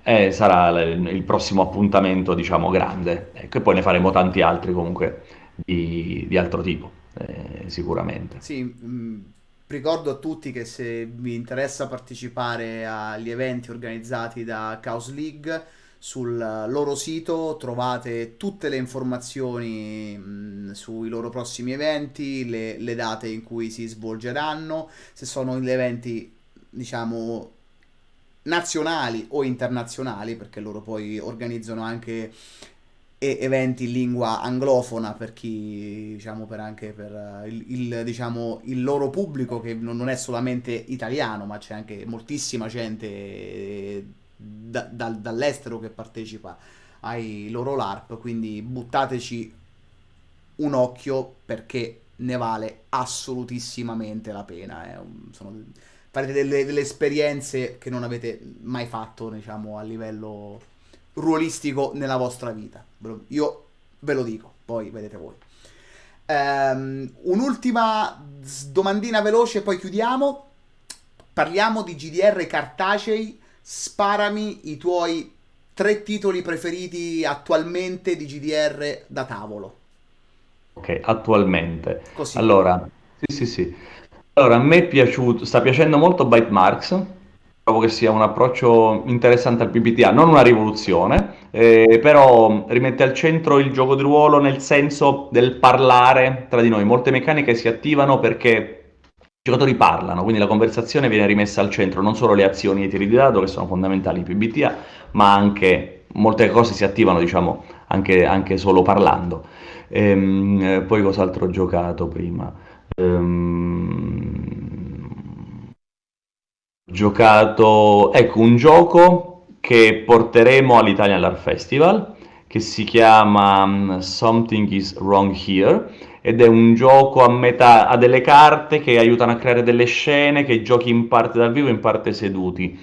eh, sarà il, il prossimo appuntamento, diciamo, grande. Ecco, e poi ne faremo tanti altri comunque di, di altro tipo, eh, sicuramente. Sì, mh, mm, ricordo a tutti che se vi interessa partecipare agli eventi organizzati da Chaos League, sul loro sito trovate tutte le informazioni mh, mm, sui loro prossimi eventi, le, le, date in cui si svolgeranno, se sono gli eventi, diciamo, nazionali o internazionali, perché loro poi organizzano anche eventi in lingua anglofona per chi, diciamo, per anche per il, il, diciamo, il loro pubblico che non è solamente italiano, ma c'è anche moltissima gente da, da, dall'estero che partecipa ai loro LARP, quindi buttateci un occhio perché ne vale assolutissimamente la pena. Eh. Sono, farete delle, delle esperienze che non avete mai fatto, diciamo, a livello ruolistico nella vostra vita. Io ve lo dico, poi vedete voi. Um, un'ultima domandina veloce, poi chiudiamo. Parliamo di GDR cartacei. Sparami i tuoi tre titoli preferiti attualmente di GDR da tavolo. Ok, attualmente. Così. Allora, sì, sì, sì. Allora, a me è piaciuto, sta piacendo molto Bytemarks Trovo che sia un approccio interessante al PBTA, non una rivoluzione, eh, però rimette al centro il gioco di ruolo nel senso del parlare tra di noi. Molte meccaniche si attivano perché i giocatori parlano, quindi la conversazione viene rimessa al centro, non solo le azioni e i tiri di dado che sono fondamentali in PBTA, ma anche molte cose si attivano, diciamo, anche, anche solo parlando. Ehm, poi cos'altro ho giocato prima? Ehm giocato, ecco, un gioco che porteremo all'Italian Art Festival, che si chiama mm, Something is Wrong Here, ed è un gioco a metà, ha delle carte che aiutano a creare delle scene che giochi in parte dal vivo, in parte seduti.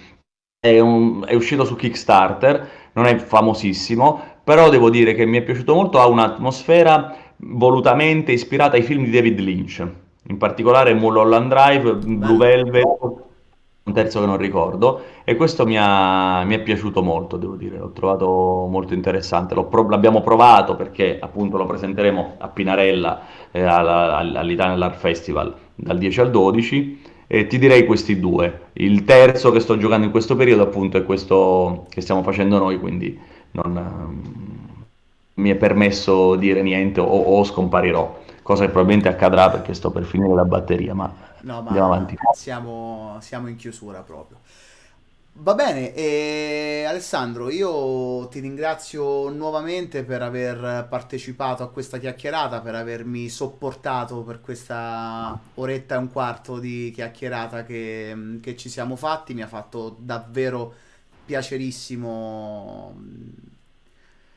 è, un- è uscito su Kickstarter, non è famosissimo, però devo dire che mi è piaciuto molto, ha un'atmosfera volutamente ispirata ai film di David Lynch, in particolare Mulholland Drive, Blue. Velvet, un terzo che non ricordo, e questo mi ha- mi è piaciuto molto, devo dire, l'ho trovato molto interessante. Pro- l'abbiamo provato perché appunto lo presenteremo a Pinarella eh, alla- all- all'Italian Art Festival dal 10 al 12 e ti direi questi due. Il terzo che sto giocando in questo periodo appunto è questo che stiamo facendo noi, quindi non mi è permesso dire niente o, o scomparirò, cosa che probabilmente accadrà perché sto per finire la batteria, ma No, andiamo ma avanti. siamo, siamo in chiusura proprio. Va bene, e Alessandro, io ti ringrazio nuovamente per aver partecipato a questa chiacchierata, per avermi sopportato per questa oretta e un quarto di chiacchierata che, che ci siamo fatti. Mi ha fatto davvero piacerissimo mh,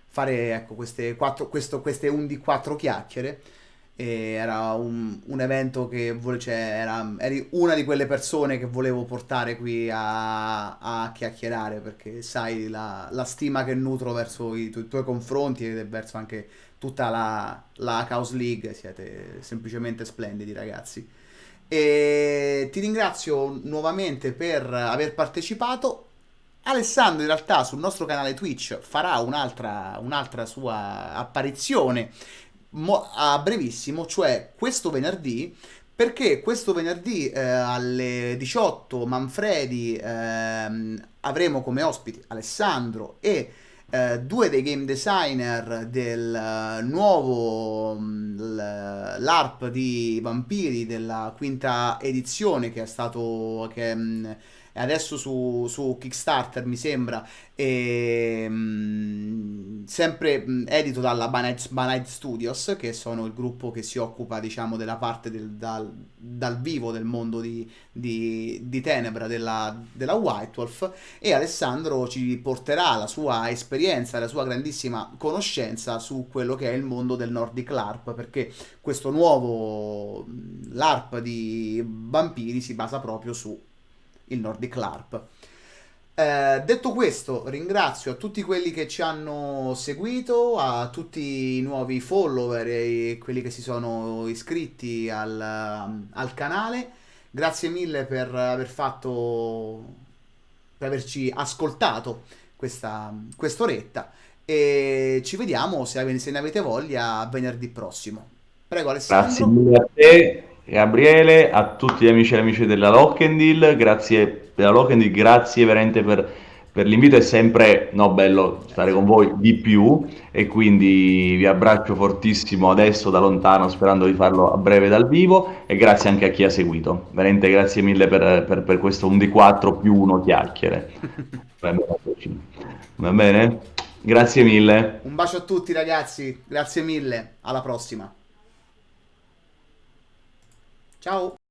fare ecco, queste, quattro, questo, queste 11-4 chiacchiere. Era un, un evento che vole- cioè, era, eri una di quelle persone che volevo portare qui a, a chiacchierare perché sai la, la stima che nutro verso i, tu- i tuoi confronti e verso anche tutta la, la Chaos League. Siete semplicemente splendidi, ragazzi. E ti ringrazio nuovamente per aver partecipato. Alessandro in realtà sul nostro canale Twitch farà un'altra un'altra sua apparizione a brevissimo, cioè questo venerdì, perché questo venerdì eh, alle 18 Manfredi ehm, avremo come ospiti Alessandro e eh, due dei game designer del eh, nuovo mm, l'ARP di Vampiri della quinta edizione che è stato che mm, è adesso su, su Kickstarter mi sembra e, mm, sempre mm, edito dalla Banite, Banite Studios che sono il gruppo che si occupa diciamo della parte del, dal, dal vivo del mondo di, di, di Tenebra della, della White Wolf. E Alessandro ci porterà la sua esperienza, la sua grandissima conoscenza su quello che è il mondo del Nordic LARP, perché questo nuovo mh, LARP di vampiri si basa proprio su il Nordic LARP. Eh, detto questo, ringrazio a tutti quelli che ci hanno seguito, a tutti i nuovi follower e quelli che si sono iscritti al, al canale. Grazie mille per aver fatto, per averci ascoltato questa quest'oretta e ci vediamo se, se ne avete voglia venerdì prossimo. Prego Grazie Alessandro. mille a te, Gabriele, a tutti gli amici e le amiche della Lockendil, grazie della Lockendil, grazie veramente per, per l'invito, è sempre no, bello stare con voi di più e quindi vi abbraccio fortissimo adesso da lontano sperando di farlo a breve dal vivo e grazie anche a chi ha seguito, veramente grazie mille per, per, per questo 1 di 4 più 1 chiacchiere. Va bene? Grazie mille. Un bacio a tutti ragazzi, grazie mille, alla prossima. Ciao.